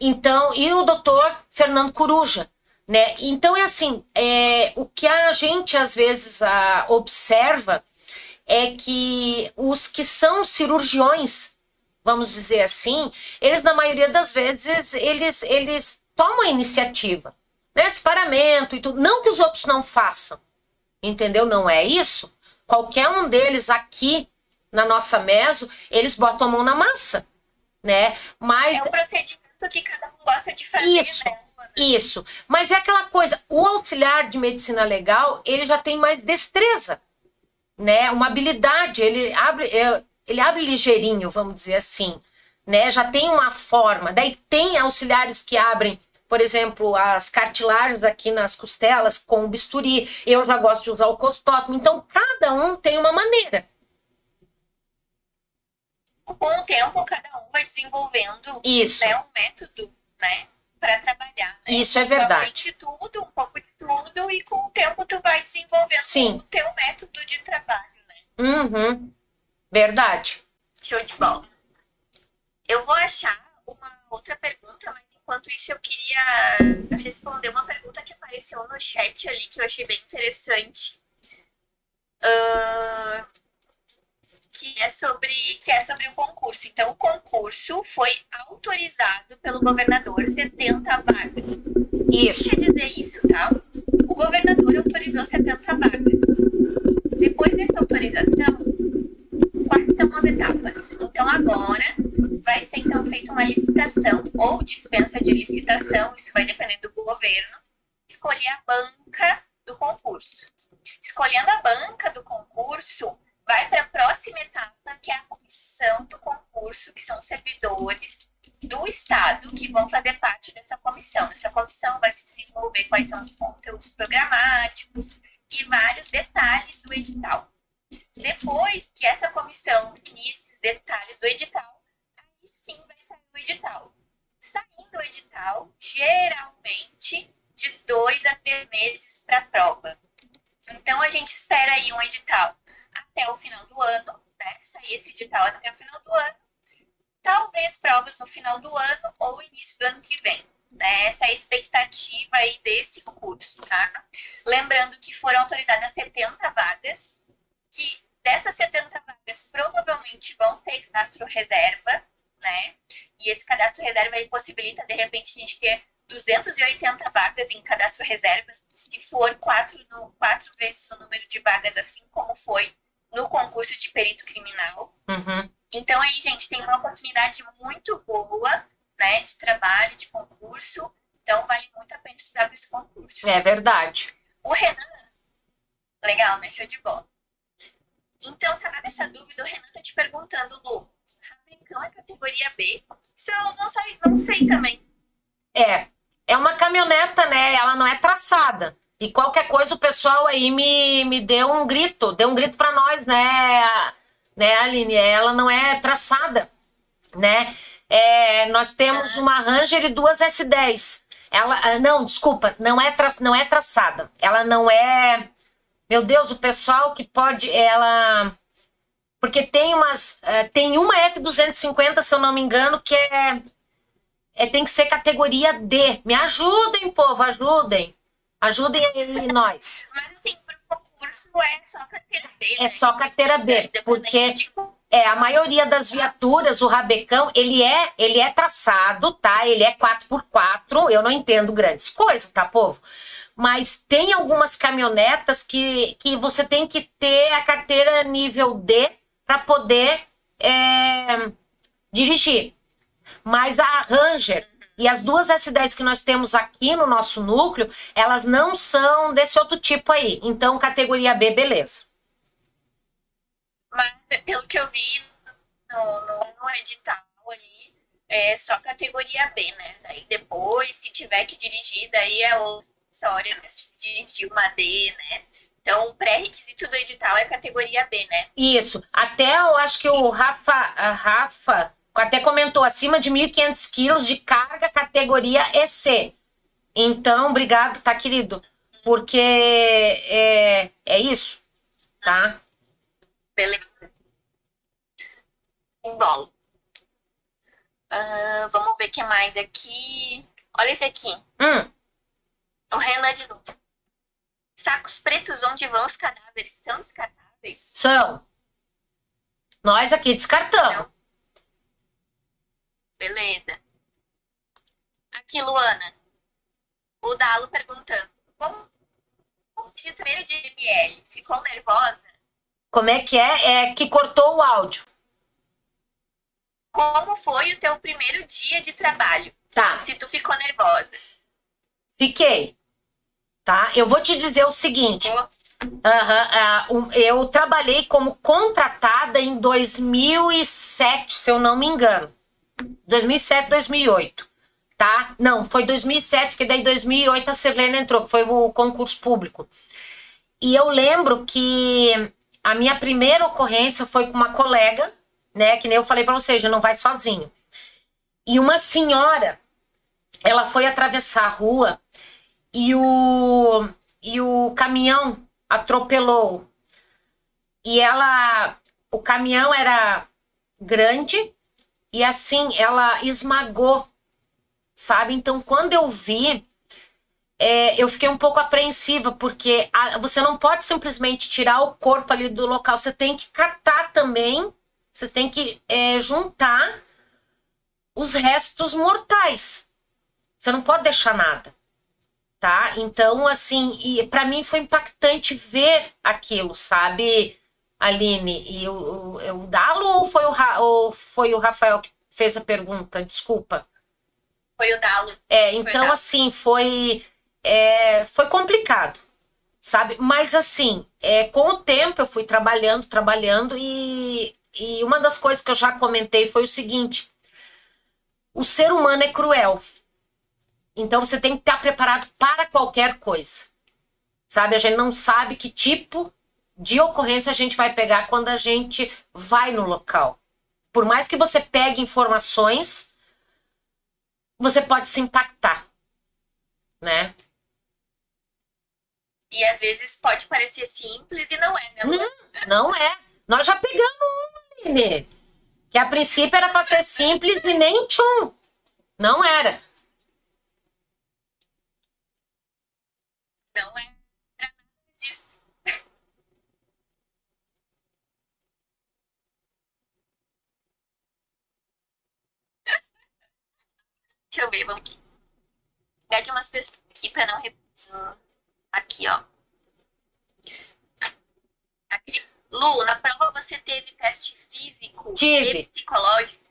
Então, e o doutor Fernando Coruja, né? Então é assim, é, o que a gente às vezes a, observa é que os que são cirurgiões, vamos dizer assim, eles na maioria das vezes eles eles tomam a iniciativa, né? Separamento e tudo, não que os outros não façam, entendeu? Não é isso. Qualquer um deles aqui na nossa meso, eles botam a mão na massa, né? Mas é um procedimento que cada um gosta de fazer, Isso. Né? Isso, mas é aquela coisa, o auxiliar de medicina legal, ele já tem mais destreza, né? Uma habilidade, ele abre, é, ele abre ligeirinho, vamos dizer assim, né? Já tem uma forma. Daí tem auxiliares que abrem, por exemplo, as cartilagens aqui nas costelas com bisturi. Eu já gosto de usar o costótomo. Então, cada um tem uma maneira com o tempo cada um vai desenvolvendo Isso. Né, um método, né? Para trabalhar. Né? Isso é verdade. de tudo, um pouco de tudo, e com o tempo tu vai desenvolvendo Sim. o teu método de trabalho, né? Uhum. Verdade. Show de bola. Eu vou achar uma outra pergunta, mas enquanto isso eu queria responder uma pergunta que apareceu no chat ali, que eu achei bem interessante. Uh, que é sobre que é sobre o concurso. Então, o concurso foi autorizado pelo governador 70 vagas. Isso. O que quer dizer isso, tá? O governador autorizou 70 vagas. Depois dessa autorização, são as etapas? Então, agora vai ser então feita uma licitação ou dispensa de licitação, isso vai depender do governo, escolher a banca do concurso. Escolhendo a banca do concurso, vai para a próxima etapa, que é a comissão do concurso, que são servidores do Estado que vão fazer parte dessa comissão. Nessa comissão vai se desenvolver quais são os conteúdos programáticos e vários detalhes do edital. Depois que essa comissão definir esses detalhes do edital, aí sim vai sair o edital. Saindo o edital, geralmente de dois a três meses para a prova. Então a gente espera aí um edital até o final do ano, né? Sair esse edital até o final do ano. Talvez provas no final do ano ou início do ano que vem. Né? Essa é a expectativa aí desse concurso, tá? Lembrando que foram autorizadas 70 vagas, que dessas 70 vagas provavelmente vão ter cadastro reserva, né? E esse cadastro reserva aí possibilita, de repente, a gente ter 280 vagas em cadastro reserva, se for quatro, no, quatro vezes o número de vagas, assim como foi no concurso de perito criminal. Uhum. Então aí, gente, tem uma oportunidade muito boa, né, de trabalho, de concurso. Então vale muito a pena estudar para esse concurso. É verdade. O Renan, legal, né? Show de bola. Então, sabe dessa dúvida, o Renan tá te perguntando, Lu, Rabecão é categoria B? Isso eu não sei, não sei também. É, é uma caminhoneta, né? Ela não é traçada. E qualquer coisa o pessoal aí me, me deu um grito, deu um grito para nós, né, né, Aline? Ela não é traçada, né? É, nós temos uma Ranger e duas S10. Ela, ah, não, desculpa, não é, tra, não é traçada. Ela não é. Meu Deus, o pessoal que pode, ela. Porque tem umas. Uh, tem uma F250, se eu não me engano, que é, é. tem que ser categoria D. Me ajudem, povo, ajudem. Ajudem aí nós. Mas assim, pro concurso é só carteira B. É né? só carteira B, porque é a maioria das viaturas, o rabecão, ele é, ele é traçado, tá? Ele é 4x4. Eu não entendo grandes coisas, tá, povo? Mas tem algumas caminhonetas que, que você tem que ter a carteira nível D para poder é, dirigir. Mas a Ranger e as duas S10 que nós temos aqui no nosso núcleo, elas não são desse outro tipo aí. Então, categoria B, beleza. Mas, pelo que eu vi no, no, no edital ali, é só categoria B, né? Daí depois, se tiver que dirigir, daí é outra história? Se dirigir uma D, né? Então, o pré-requisito do edital é categoria B, né? Isso. Até eu acho que o Rafa, a Rafa até comentou acima de 1.500 quilos de carga categoria EC. Então, obrigado, tá, querido? Porque é, é isso, tá? Beleza. Bom. Uh, vamos ver o que mais aqui. Olha esse aqui. Hum. O Renan de novo. Sacos pretos onde vão os cadáveres são descartáveis? São. Nós aqui descartamos. Não. Beleza. Aqui, Luana. O Dalo perguntando. Como de treino de ML? Ficou nervosa? Como é que é? É que cortou o áudio. Como foi o teu primeiro dia de trabalho? Tá. Se tu ficou nervosa. Fiquei. Tá? Eu vou te dizer o seguinte. Uhum, uh, eu trabalhei como contratada em 2007, se eu não me engano. 2007, 2008, tá? Não, foi 2007, porque daí 2008 a Sirlene entrou, que foi o concurso público. E eu lembro que a minha primeira ocorrência foi com uma colega, né? Que nem eu falei para você, já não vai sozinho. E uma senhora, ela foi atravessar a rua e o, e o caminhão atropelou. E ela, o caminhão era grande, e assim, ela esmagou, sabe? Então, quando eu vi, é, eu fiquei um pouco apreensiva, porque a, você não pode simplesmente tirar o corpo ali do local, você tem que catar também, você tem que é, juntar os restos mortais. Você não pode deixar nada, tá? Então, assim, e para mim foi impactante ver aquilo, sabe? Aline, e o, o, o Dalo ou foi o, ou foi o Rafael que fez a pergunta? Desculpa. Foi o Dalo. É, então Dalo. assim, foi, é, foi complicado, sabe? Mas assim, é, com o tempo eu fui trabalhando, trabalhando e, e uma das coisas que eu já comentei foi o seguinte, o ser humano é cruel. Então você tem que estar preparado para qualquer coisa. Sabe? A gente não sabe que tipo de ocorrência a gente vai pegar quando a gente vai no local. Por mais que você pegue informações, você pode se impactar, né? E às vezes pode parecer simples e não é, né? Não, não é. Nós já pegamos uma, Nenê. Que a princípio era para ser simples e nem tchum. Não era. Não é. Deixa eu ver, vamos aqui. Pegar de umas pessoas aqui pra não repetir. Aqui, ó. Aqui. Lu, na prova você teve teste físico Tive. e psicológico?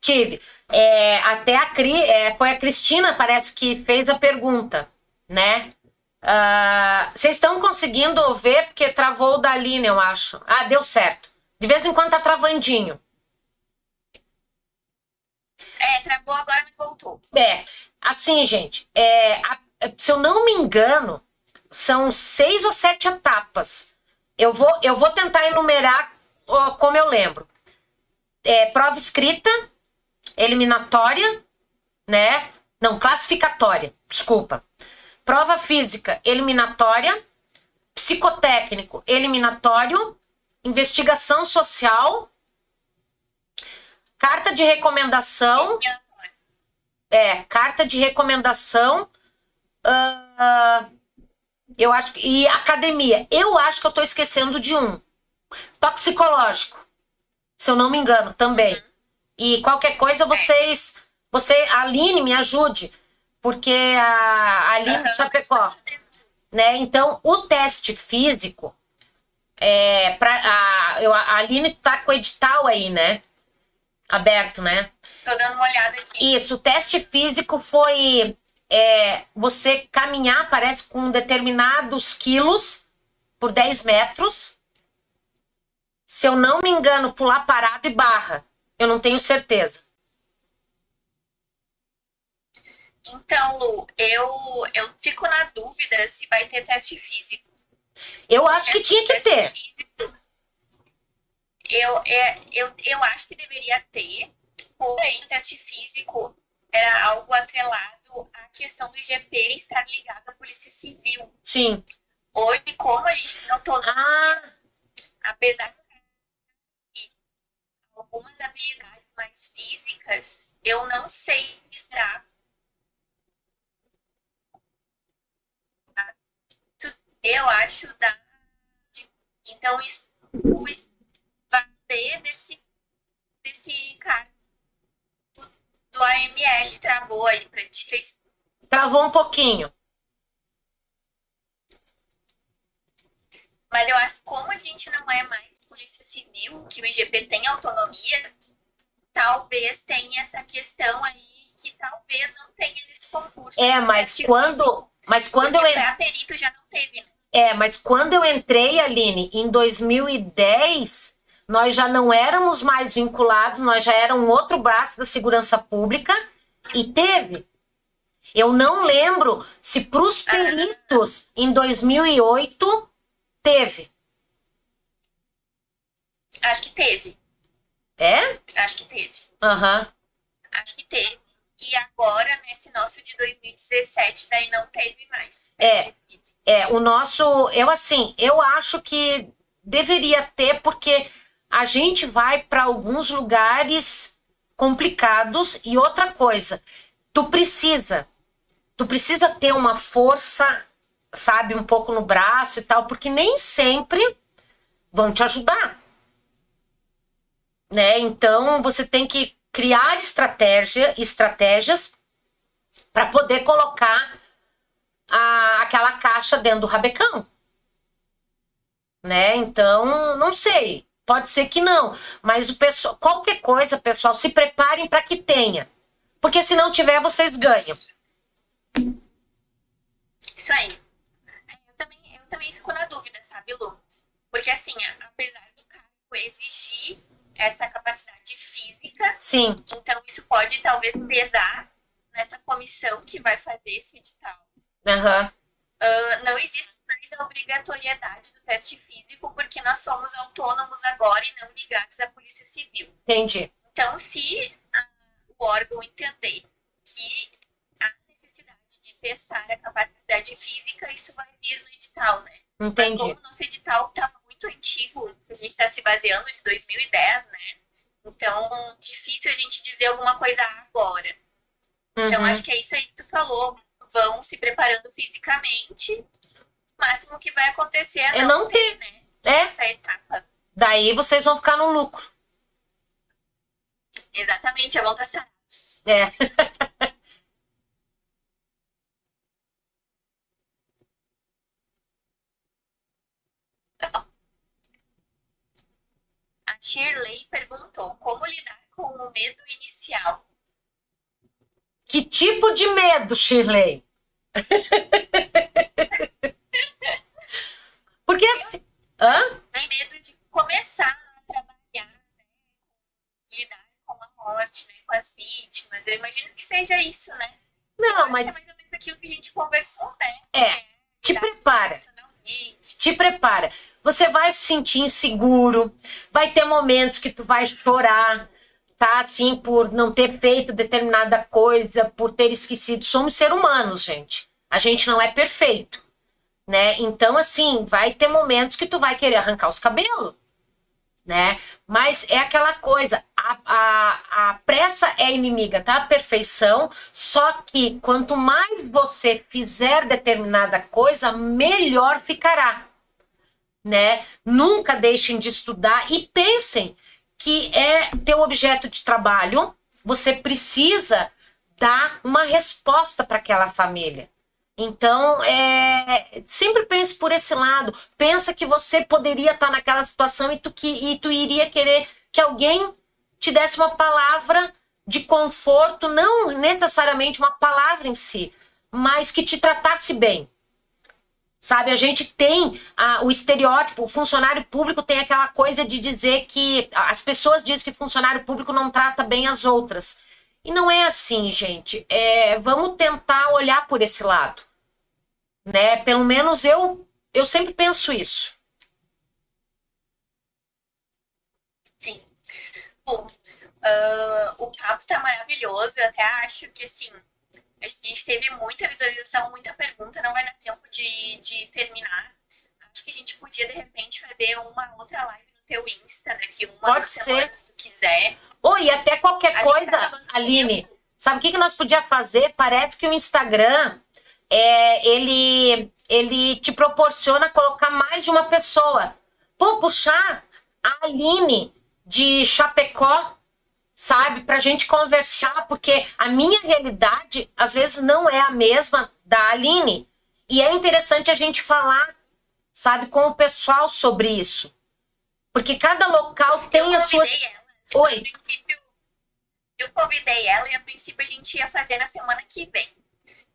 Tive. É, até a Cri, é, foi a Cristina, parece que fez a pergunta, né? Ah, vocês uh, estão conseguindo ver porque travou o da Aline, eu acho. Ah, deu certo. De vez em quando tá travandinho. É, travou agora, mas voltou. É, assim, gente, é, a, se eu não me engano, são seis ou sete etapas. Eu vou, eu vou tentar enumerar ó, como eu lembro. É, prova escrita, eliminatória, né? Não, classificatória, desculpa. Prova física eliminatória, psicotécnico eliminatório, investigação social, carta de recomendação. É, carta de recomendação. Uh, eu acho que. E academia. Eu acho que eu tô esquecendo de um. Toxicológico. Se eu não me engano, também. Uhum. E qualquer coisa, vocês. Você, Aline, me ajude. Porque a, Aline uhum. Chapecó. Né? Então, o teste físico. É, pra, a, eu, a Aline tá com o edital aí, né? Aberto, né? Tô dando uma olhada aqui. Isso, o teste físico foi é, você caminhar, parece, com determinados quilos por 10 metros. Se eu não me engano, pular parado e barra. Eu não tenho certeza. Então, Lu, eu, eu fico na dúvida se vai ter teste físico. Eu acho que tinha que ter. Físico, eu, é, eu, eu acho que deveria ter, porém, o teste físico era algo atrelado à questão do IGP estar ligado à Polícia Civil. Sim. Hoje, como a gente não autonomia, ah. apesar de algumas habilidades mais físicas, eu não sei esperar. Eu acho da. Então, isso vai ter desse, desse cara do AML travou aí pra gente. Travou um pouquinho. Mas eu acho que como a gente não é mais polícia civil, que o IGP tem autonomia, talvez tenha essa questão aí que talvez não tenha nesse concurso. É, mas tipo quando, mas quando eu a perito já não teve. Né? É, mas quando eu entrei, Aline, em 2010, nós já não éramos mais vinculados, nós já era um outro braço da segurança pública e teve. Eu não lembro se para os peritos em 2008 teve. Acho que teve. É? Acho que teve. Aham. Uhum. Acho que teve. E agora, nesse nosso de 2017, daí não teve mais. É, é, o nosso, eu assim, eu acho que deveria ter, porque a gente vai para alguns lugares complicados e outra coisa, tu precisa, tu precisa ter uma força, sabe, um pouco no braço e tal, porque nem sempre vão te ajudar. Né? Então você tem que criar estratégia, estratégias para poder colocar a, aquela caixa dentro do rabecão. Né? Então, não sei. Pode ser que não, mas o pessoal, qualquer coisa, pessoal, se preparem para que tenha. Porque se não tiver, vocês ganham. Isso aí. Eu também, eu também fico na dúvida, sabe, Lu? Porque assim, apesar do cargo exigir essa capacidade física, Sim. então isso pode talvez pesar nessa comissão que vai fazer esse edital. Uhum. Uh, não existe mais a obrigatoriedade do teste físico, porque nós somos autônomos agora e não ligados à Polícia Civil. Entendi. Então, se uh, o órgão entender que há necessidade de testar a capacidade física, isso vai vir no edital, né? Entendi. Mas como nosso edital está muito antigo, a gente está se baseando de 2010, né? Então, difícil a gente dizer alguma coisa agora. Então, uhum. Então, acho que é isso aí que tu falou. Vão se preparando fisicamente máximo que vai acontecer é, é não, não ter, ter, né? É. Essa etapa. Daí vocês vão ficar no lucro. Exatamente, a volta certa. É. Shirley perguntou como lidar com o medo inicial. Que tipo de medo, Shirley? Porque assim. Hã? Tem medo de começar a trabalhar, né? Lidar com a morte, né? Com as vítimas. Eu imagino que seja isso, né? Não, mas. É mais ou menos aquilo que a gente conversou, né? É. é te prepara. Te prepara. Você vai se sentir inseguro, vai ter momentos que tu vai chorar, tá assim por não ter feito determinada coisa, por ter esquecido. Somos seres humanos, gente. A gente não é perfeito, né? Então, assim, vai ter momentos que tu vai querer arrancar os cabelos, né? Mas é aquela coisa, a, a, a pressa é inimiga tá? perfeição, só que quanto mais você fizer determinada coisa, melhor ficará, né? Nunca deixem de estudar e pensem que é teu objeto de trabalho, você precisa dar uma resposta para aquela família. Então, é, sempre pense por esse lado. Pensa que você poderia estar naquela situação e tu, que, e tu iria querer que alguém te desse uma palavra de conforto, não necessariamente uma palavra em si, mas que te tratasse bem. Sabe, a gente tem a, o estereótipo, o funcionário público tem aquela coisa de dizer que as pessoas dizem que funcionário público não trata bem as outras. E não é assim, gente. É, vamos tentar olhar por esse lado. Né? Pelo menos eu, eu sempre penso isso. Sim. Bom, uh, o papo tá maravilhoso. Eu até acho que, assim, a gente teve muita visualização, muita pergunta, não vai dar tempo de, de terminar. Acho que a gente podia, de repente, fazer uma outra live no teu Insta daqui uma Pode ser. se tu quiser. Oi, até qualquer A coisa, tá Aline. Sabe o que, que nós podíamos fazer? Parece que o Instagram é, ele, ele te proporciona colocar mais de uma pessoa. Pô, puxar a Aline de Chapecó sabe? Pra gente conversar, porque a minha realidade às vezes não é a mesma da Aline. E é interessante a gente falar, sabe, com o pessoal sobre isso. Porque cada local tem as suas. Ela. Tipo, Oi. A eu convidei ela e a princípio a gente ia fazer na semana que vem.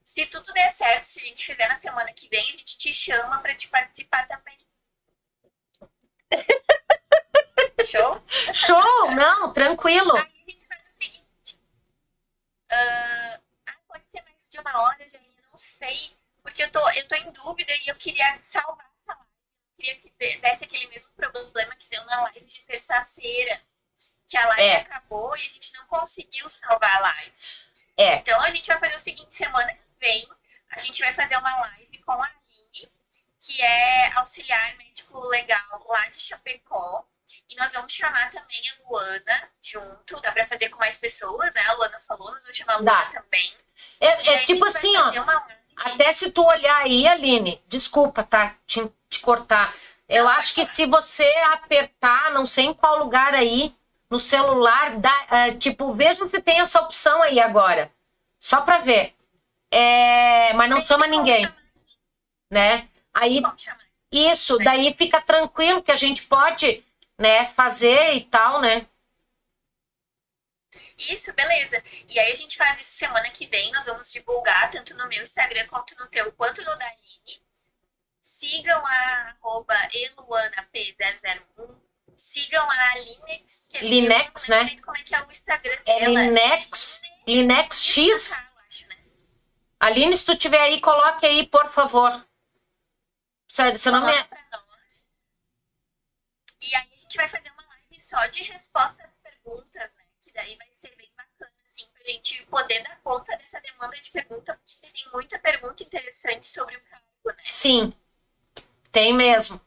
Se tudo der certo, se a gente fizer na semana que vem, a gente te chama para te participar também. Show? Show! Não, tranquilo. Aí a gente faz o seguinte. Ah, pode ser mais de uma hora, Jaine, não sei. Porque eu tô, eu tô em dúvida e eu queria salvar essa live. Eu queria que de- desse aquele mesmo problema que deu na live de terça-feira. Que a live É. acabou e a gente não conseguiu salvar a live. É, Então a gente vai fazer o seguinte, semana que vem, a gente vai fazer uma live com a Aline, que é auxiliar médico legal lá de Chapecó. E nós vamos chamar também a Luana junto. Dá pra fazer com mais pessoas, né? A Luana falou, nós vamos chamar a Luana Dá. também. é, é tipo assim, ó. uma. Até se tu olhar aí, Aline, desculpa, tá? Te, te cortar. Eu acho que se você apertar, não sei em qual lugar aí, no celular, dá, é, tipo, veja se tem essa opção aí agora. Só pra ver. É, mas não chama ninguém, chamar, né? Aí, isso, daí fica tranquilo que a gente pode, né, fazer e tal, né? Isso, beleza. E aí a gente faz isso semana que vem. Nós vamos divulgar tanto no meu Instagram quanto no teu, quanto no da Aline. Sigam a arroba eluanap001. Sigam a Linex. Que Linex, não lembro né? Como é que é o Instagram É. Linex, Linex X. Eu acho, né? Aline, se tu tiver aí, coloque aí, por favor. Sério, seu nome é... Coloca pra nós. E aí a gente vai fazer uma live só de resposta às perguntas, né? Que daí vai ser bem bacana, assim, pra gente poder dar conta dessa demanda de pergunta, porque tem muita pergunta interessante sobre o cargo, né? Sim, tem mesmo.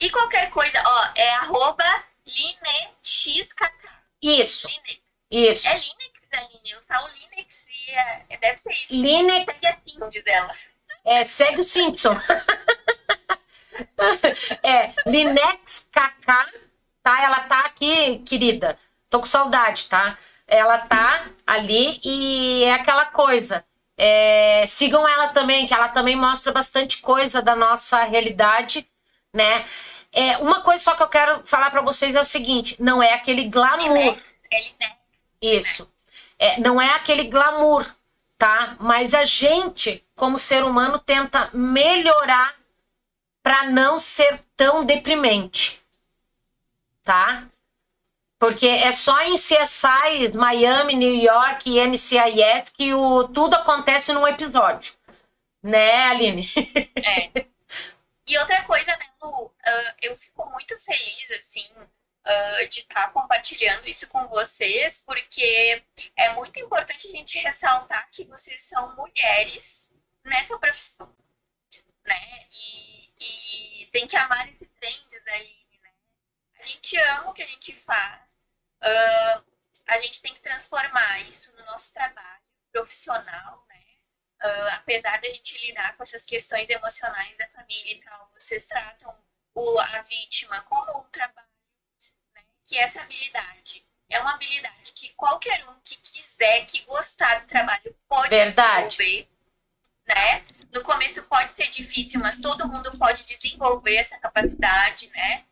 E qualquer coisa, ó, é arroba linexkk. Isso, Linex. isso. É Linux, Aline? Eu falo Linux e é, deve ser isso. Linux Segue assim, diz ela. é, segue o Simpson. é, Linex KK, tá? Ela tá aqui, querida. Tô com saudade, tá? Ela tá ali e é aquela coisa. É, sigam ela também, que ela também mostra bastante coisa da nossa realidade, né? É, uma coisa só que eu quero falar pra vocês é o seguinte: não é aquele glamour. Linex, é Linex. Isso. É, não é aquele glamour, tá? Mas a gente, como ser humano, tenta melhorar para não ser tão deprimente, tá? Porque é só em CSI, Miami, New York e NCIS que o, tudo acontece num episódio. Né, Aline? É. E outra coisa, né, Lu, ah, eu fico muito feliz, assim, uh, de estar tá compartilhando isso com vocês, porque é muito importante a gente ressaltar que vocês são mulheres nessa profissão, né? E, e tem que amar esse trend daí, né? A gente ama o que a gente faz, uh, a gente tem que transformar isso no nosso trabalho profissional, né? Uh, apesar da gente lidar com essas questões emocionais da família e tal, vocês tratam o, a vítima como um trabalho que essa habilidade é uma habilidade que qualquer um que quiser, que gostar do trabalho, pode Verdade. desenvolver, né? No começo pode ser difícil, mas todo mundo pode desenvolver essa capacidade, né?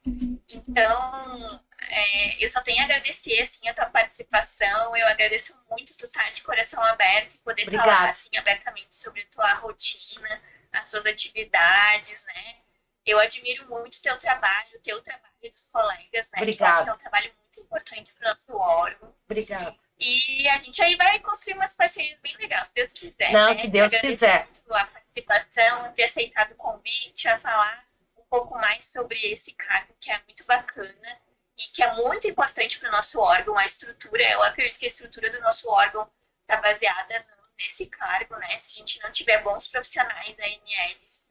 Então, é, eu só tenho a agradecer, assim, a tua participação. Eu agradeço muito tu estar tá de coração aberto e poder Obrigada. falar, assim, abertamente sobre a tua rotina, as tuas atividades, né? Eu admiro muito o teu trabalho, o teu trabalho dos colegas, né? Obrigada. Que é um trabalho muito importante para o nosso órgão. Obrigada. E a gente aí vai construir umas parcerias bem legais, se Deus quiser. Não, né? se Deus quiser. Muito a participação, ter aceitado o convite, a falar um pouco mais sobre esse cargo que é muito bacana e que é muito importante para o nosso órgão, a estrutura. Eu acredito que a estrutura do nosso órgão está baseada nesse cargo, né? Se a gente não tiver bons profissionais AMLs,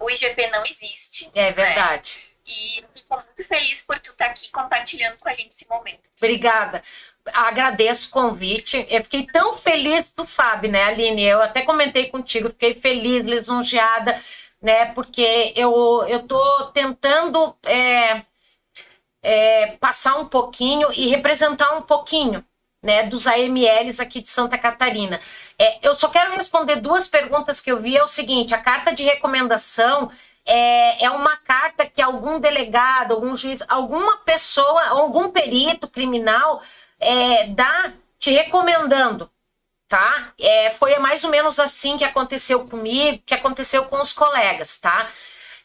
o IGP não existe. É verdade. Né? E fico muito feliz por tu estar tá aqui compartilhando com a gente esse momento. Obrigada. Agradeço o convite. Eu fiquei tão feliz, tu sabe, né, Aline? Eu até comentei contigo, fiquei feliz, lisonjeada, né? Porque eu, eu tô tentando é, é, passar um pouquinho e representar um pouquinho né, dos AMLs aqui de Santa Catarina. É, eu só quero responder duas perguntas que eu vi. É o seguinte: a carta de recomendação é, é uma carta que algum delegado, algum juiz, alguma pessoa, algum perito criminal é, dá te recomendando, tá? É, foi mais ou menos assim que aconteceu comigo, que aconteceu com os colegas, tá?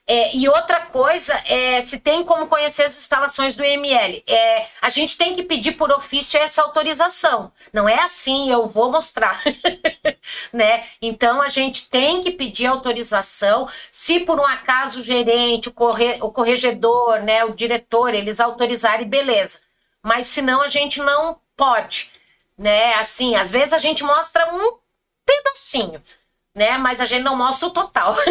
É, e outra coisa é se tem como conhecer as instalações do IML. É, a gente tem que pedir por ofício essa autorização. Não é assim, eu vou mostrar. né? Então a gente tem que pedir autorização. Se por um acaso o gerente, o, corre, o corregedor, né, o diretor, eles autorizarem, beleza. Mas senão a gente não pode. Né? Assim, às vezes a gente mostra um pedacinho, né? Mas a gente não mostra o total.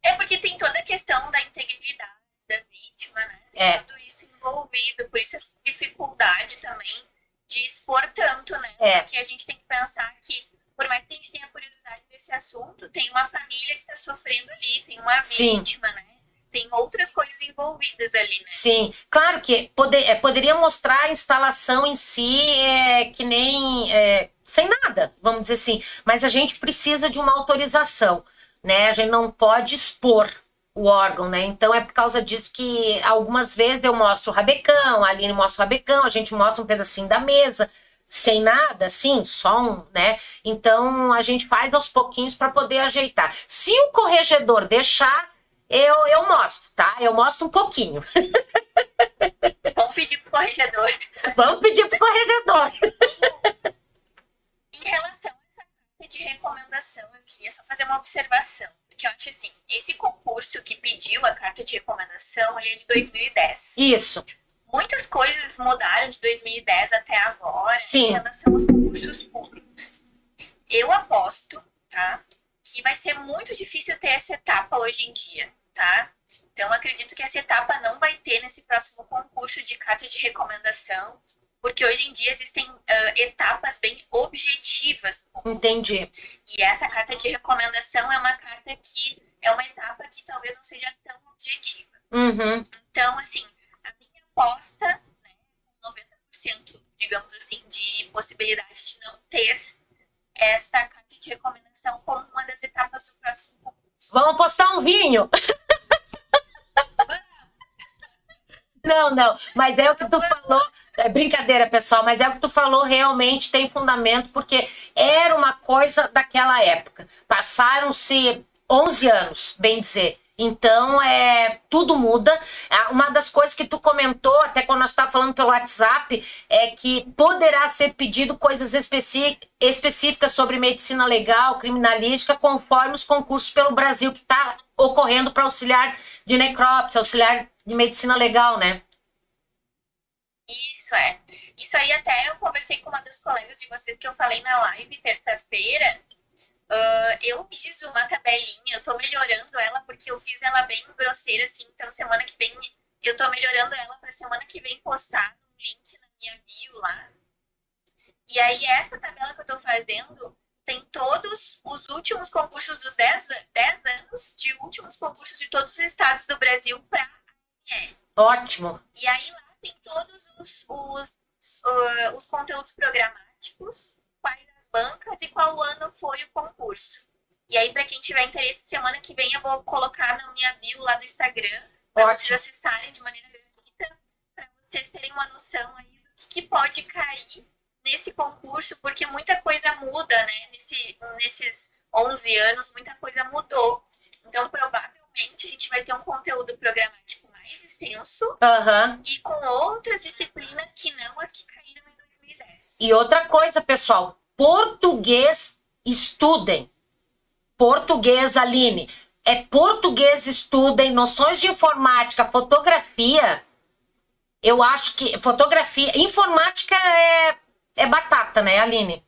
É porque tem toda a questão da integridade da vítima, né? Tem é. tudo isso envolvido, por isso essa dificuldade também de expor tanto, né? É. Porque a gente tem que pensar que, por mais que a gente tenha curiosidade desse assunto, tem uma família que está sofrendo ali, tem uma Sim. vítima, né? Tem outras coisas envolvidas ali, né? Sim, claro que poder, é, poderia mostrar a instalação em si é, que nem é, sem nada, vamos dizer assim, mas a gente precisa de uma autorização né? A gente não pode expor o órgão, né? Então é por causa disso que algumas vezes eu mostro o rabecão, a Aline mostra o rabecão, a gente mostra um pedacinho da mesa, sem nada, assim, só um, né? Então a gente faz aos pouquinhos para poder ajeitar. Se o corregedor deixar, eu, eu mostro, tá? Eu mostro um pouquinho. Vamos pedir pro corregedor. Vamos pedir pro corregedor. em relação de recomendação, eu queria só fazer uma observação. Porque eu acho assim, esse concurso que pediu a carta de recomendação, ele é de 2010. Isso. Muitas coisas mudaram de 2010 até agora Sim. em relação aos concursos públicos. Eu aposto, tá? Que vai ser muito difícil ter essa etapa hoje em dia, tá? Então, acredito que essa etapa não vai ter nesse próximo concurso de carta de recomendação, porque hoje em dia existem uh, etapas bem objetivas. Entendi. E essa carta de recomendação é uma carta que é uma etapa que talvez não seja tão objetiva. Uhum. Então, assim, a minha aposta, né, 90%, digamos assim, de possibilidade de não ter essa carta de recomendação como uma das etapas do próximo concurso. Vamos postar um vinho! Não, não, mas é o que tu falou. É brincadeira, pessoal, mas é o que tu falou realmente tem fundamento, porque era uma coisa daquela época. Passaram-se 11 anos, bem dizer. Então, é, tudo muda. Ah, uma das coisas que tu comentou, até quando nós estávamos falando pelo WhatsApp, é que poderá ser pedido coisas específicas sobre medicina legal, criminalística, conforme os concursos pelo Brasil que está ocorrendo para auxiliar de necrópsia, auxiliar de medicina legal, né? Isso é. Isso aí até eu conversei com uma das colegas de vocês que eu falei na live terça-feira. Uh, eu fiz uma tabelinha, eu tô melhorando ela porque eu fiz ela bem grosseira, assim, então semana que vem eu tô melhorando ela para semana que vem postar um link na minha bio lá. E aí essa tabela que eu tô fazendo tem todos os últimos concursos dos 10, 10 anos de últimos concursos de todos os estados do Brasil para a Ótimo. E aí lá tem todos os, os, uh, os conteúdos programáticos, quais as bancas e qual ano foi o concurso. E aí, para quem tiver interesse, semana que vem eu vou colocar na minha bio lá do Instagram, para vocês acessarem de maneira gratuita, para vocês terem uma noção aí do que, que pode cair nesse concurso, porque muita coisa muda, né? Nesse, nesses 11 anos, muita coisa mudou. Então, provavelmente, a gente vai ter um conteúdo programático mais extenso uhum. e com outras disciplinas que não as que caíram em 2010. E outra coisa, pessoal, português estudem. Português, Aline. É português estudem, noções de informática, fotografia. Eu acho que fotografia, informática é, é batata, né, Aline?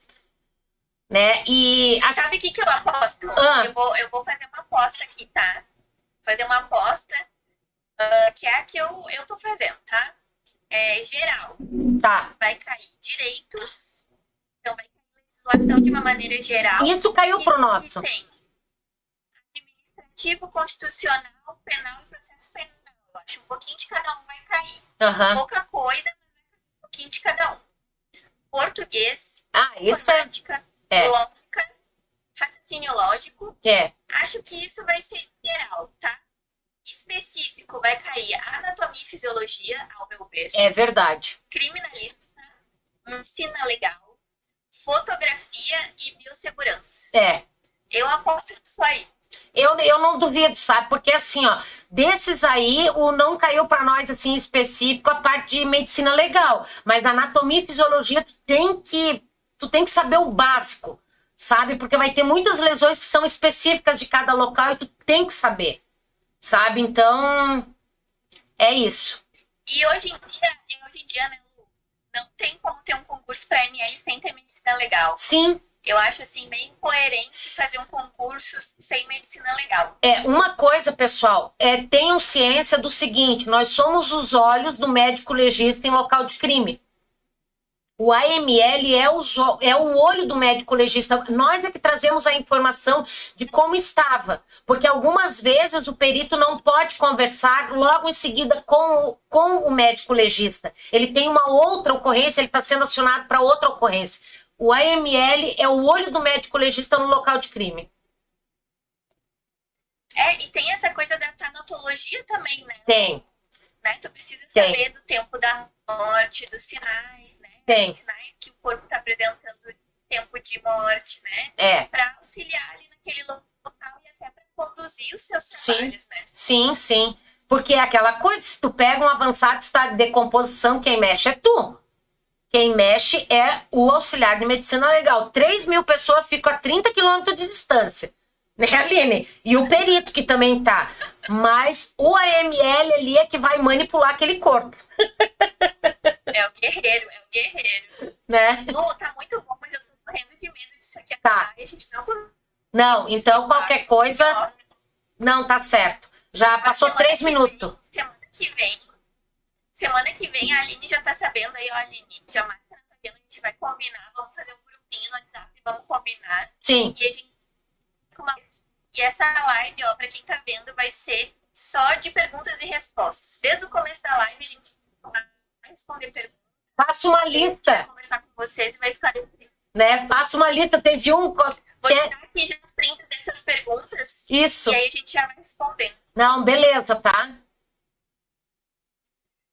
Né? E sabe o que, que eu aposto? Ah. Eu, vou, eu vou fazer uma aposta aqui, tá? Fazer uma aposta uh, que é a que eu, eu tô fazendo, tá? É geral. Tá. Vai cair direitos. Então vai cair legislação de uma maneira geral. Isso caiu pro nosso. tem administrativo, constitucional, penal e processo penal. Eu acho um pouquinho de cada um vai cair. Uhum. Pouca coisa, mas um pouquinho de cada um. Português, ah, isso é é. lógica, raciocínio lógico. É. Acho que isso vai ser geral, tá? Específico vai cair anatomia e fisiologia, ao meu ver. É verdade. Criminalista, ensina legal, fotografia e biossegurança. É. Eu aposto nisso aí. Eu, eu não duvido, sabe? Porque assim, ó, desses aí, o não caiu para nós assim específico a parte de medicina legal, mas anatomia e fisiologia tu tem que tu tem que saber o básico, sabe? Porque vai ter muitas lesões que são específicas de cada local e tu tem que saber, sabe? Então, é isso. E hoje em dia, hoje em dia né, não tem como ter um concurso para ML sem ter medicina legal. Sim. Eu acho assim bem incoerente fazer um concurso sem medicina legal. É, uma coisa, pessoal, é tenham ciência do seguinte, nós somos os olhos do médico legista em local de crime. O AML é o, é o olho do médico legista. Nós é que trazemos a informação de como estava. Porque algumas vezes o perito não pode conversar logo em seguida com o, com o médico legista. Ele tem uma outra ocorrência, ele está sendo acionado para outra ocorrência. O AML é o olho do médico legista no local de crime. É, e tem essa coisa da tanatologia também, né? Tem. Né? Tu precisa saber do tempo da morte, dos sinais, né? Tem. Os sinais que o corpo está apresentando tempo de morte, né? É. Para auxiliar ali naquele local e até para conduzir os seus trabalhos, sim. né? Sim, sim. Porque é aquela coisa, se tu pega um avançado estado de decomposição, quem mexe é tu. Quem mexe é o auxiliar de medicina legal. 3 mil pessoas ficam a 30 quilômetros de distância. Né, Aline? E o perito que também tá. Mas o AML ali é que vai manipular aquele corpo. É o guerreiro, é o guerreiro. Né? Lu, tá muito bom, mas eu tô morrendo de medo disso aqui tá. a gente não. Não, então qualquer coisa. Não, tá certo. Já passou três minutos. semana que vem. Semana que vem a Aline já tá sabendo aí, ó, Aline. Já marca na tua agenda, a gente vai combinar. Vamos fazer um grupinho no WhatsApp, vamos combinar. Sim. E a gente. E essa live, ó, pra quem tá vendo, vai ser só de perguntas e respostas. Desde o começo da live, a gente vai responder perguntas. Faça uma lista. Vai conversar com vocês e vai esclarecer. Né? Faça uma lista. Teve um. Vou tirar aqui já os prints dessas perguntas. Isso. E aí a gente já vai respondendo. Não, beleza, tá?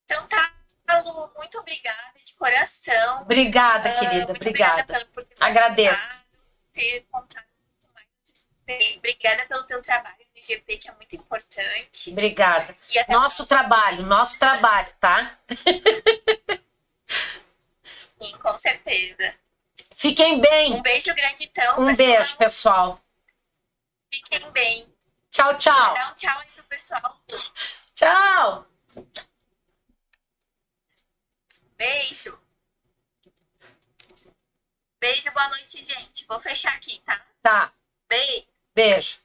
Então tá, Lu, muito obrigada de coração. Obrigada, uh, querida. Obrigada. obrigada por ter Agradeço. Ter contado Obrigada pelo teu trabalho no IGP, que é muito importante. Obrigada. Nosso trabalho, nosso trabalho, tá? Sim, com certeza. Fiquem bem. Um beijo grande, então. Um pessoal. beijo, pessoal. Fiquem bem. Tchau, tchau. Dá um tchau aí pro pessoal. Tchau. Beijo. Beijo, boa noite, gente. Vou fechar aqui, tá? Tá. Beijo. Beijo.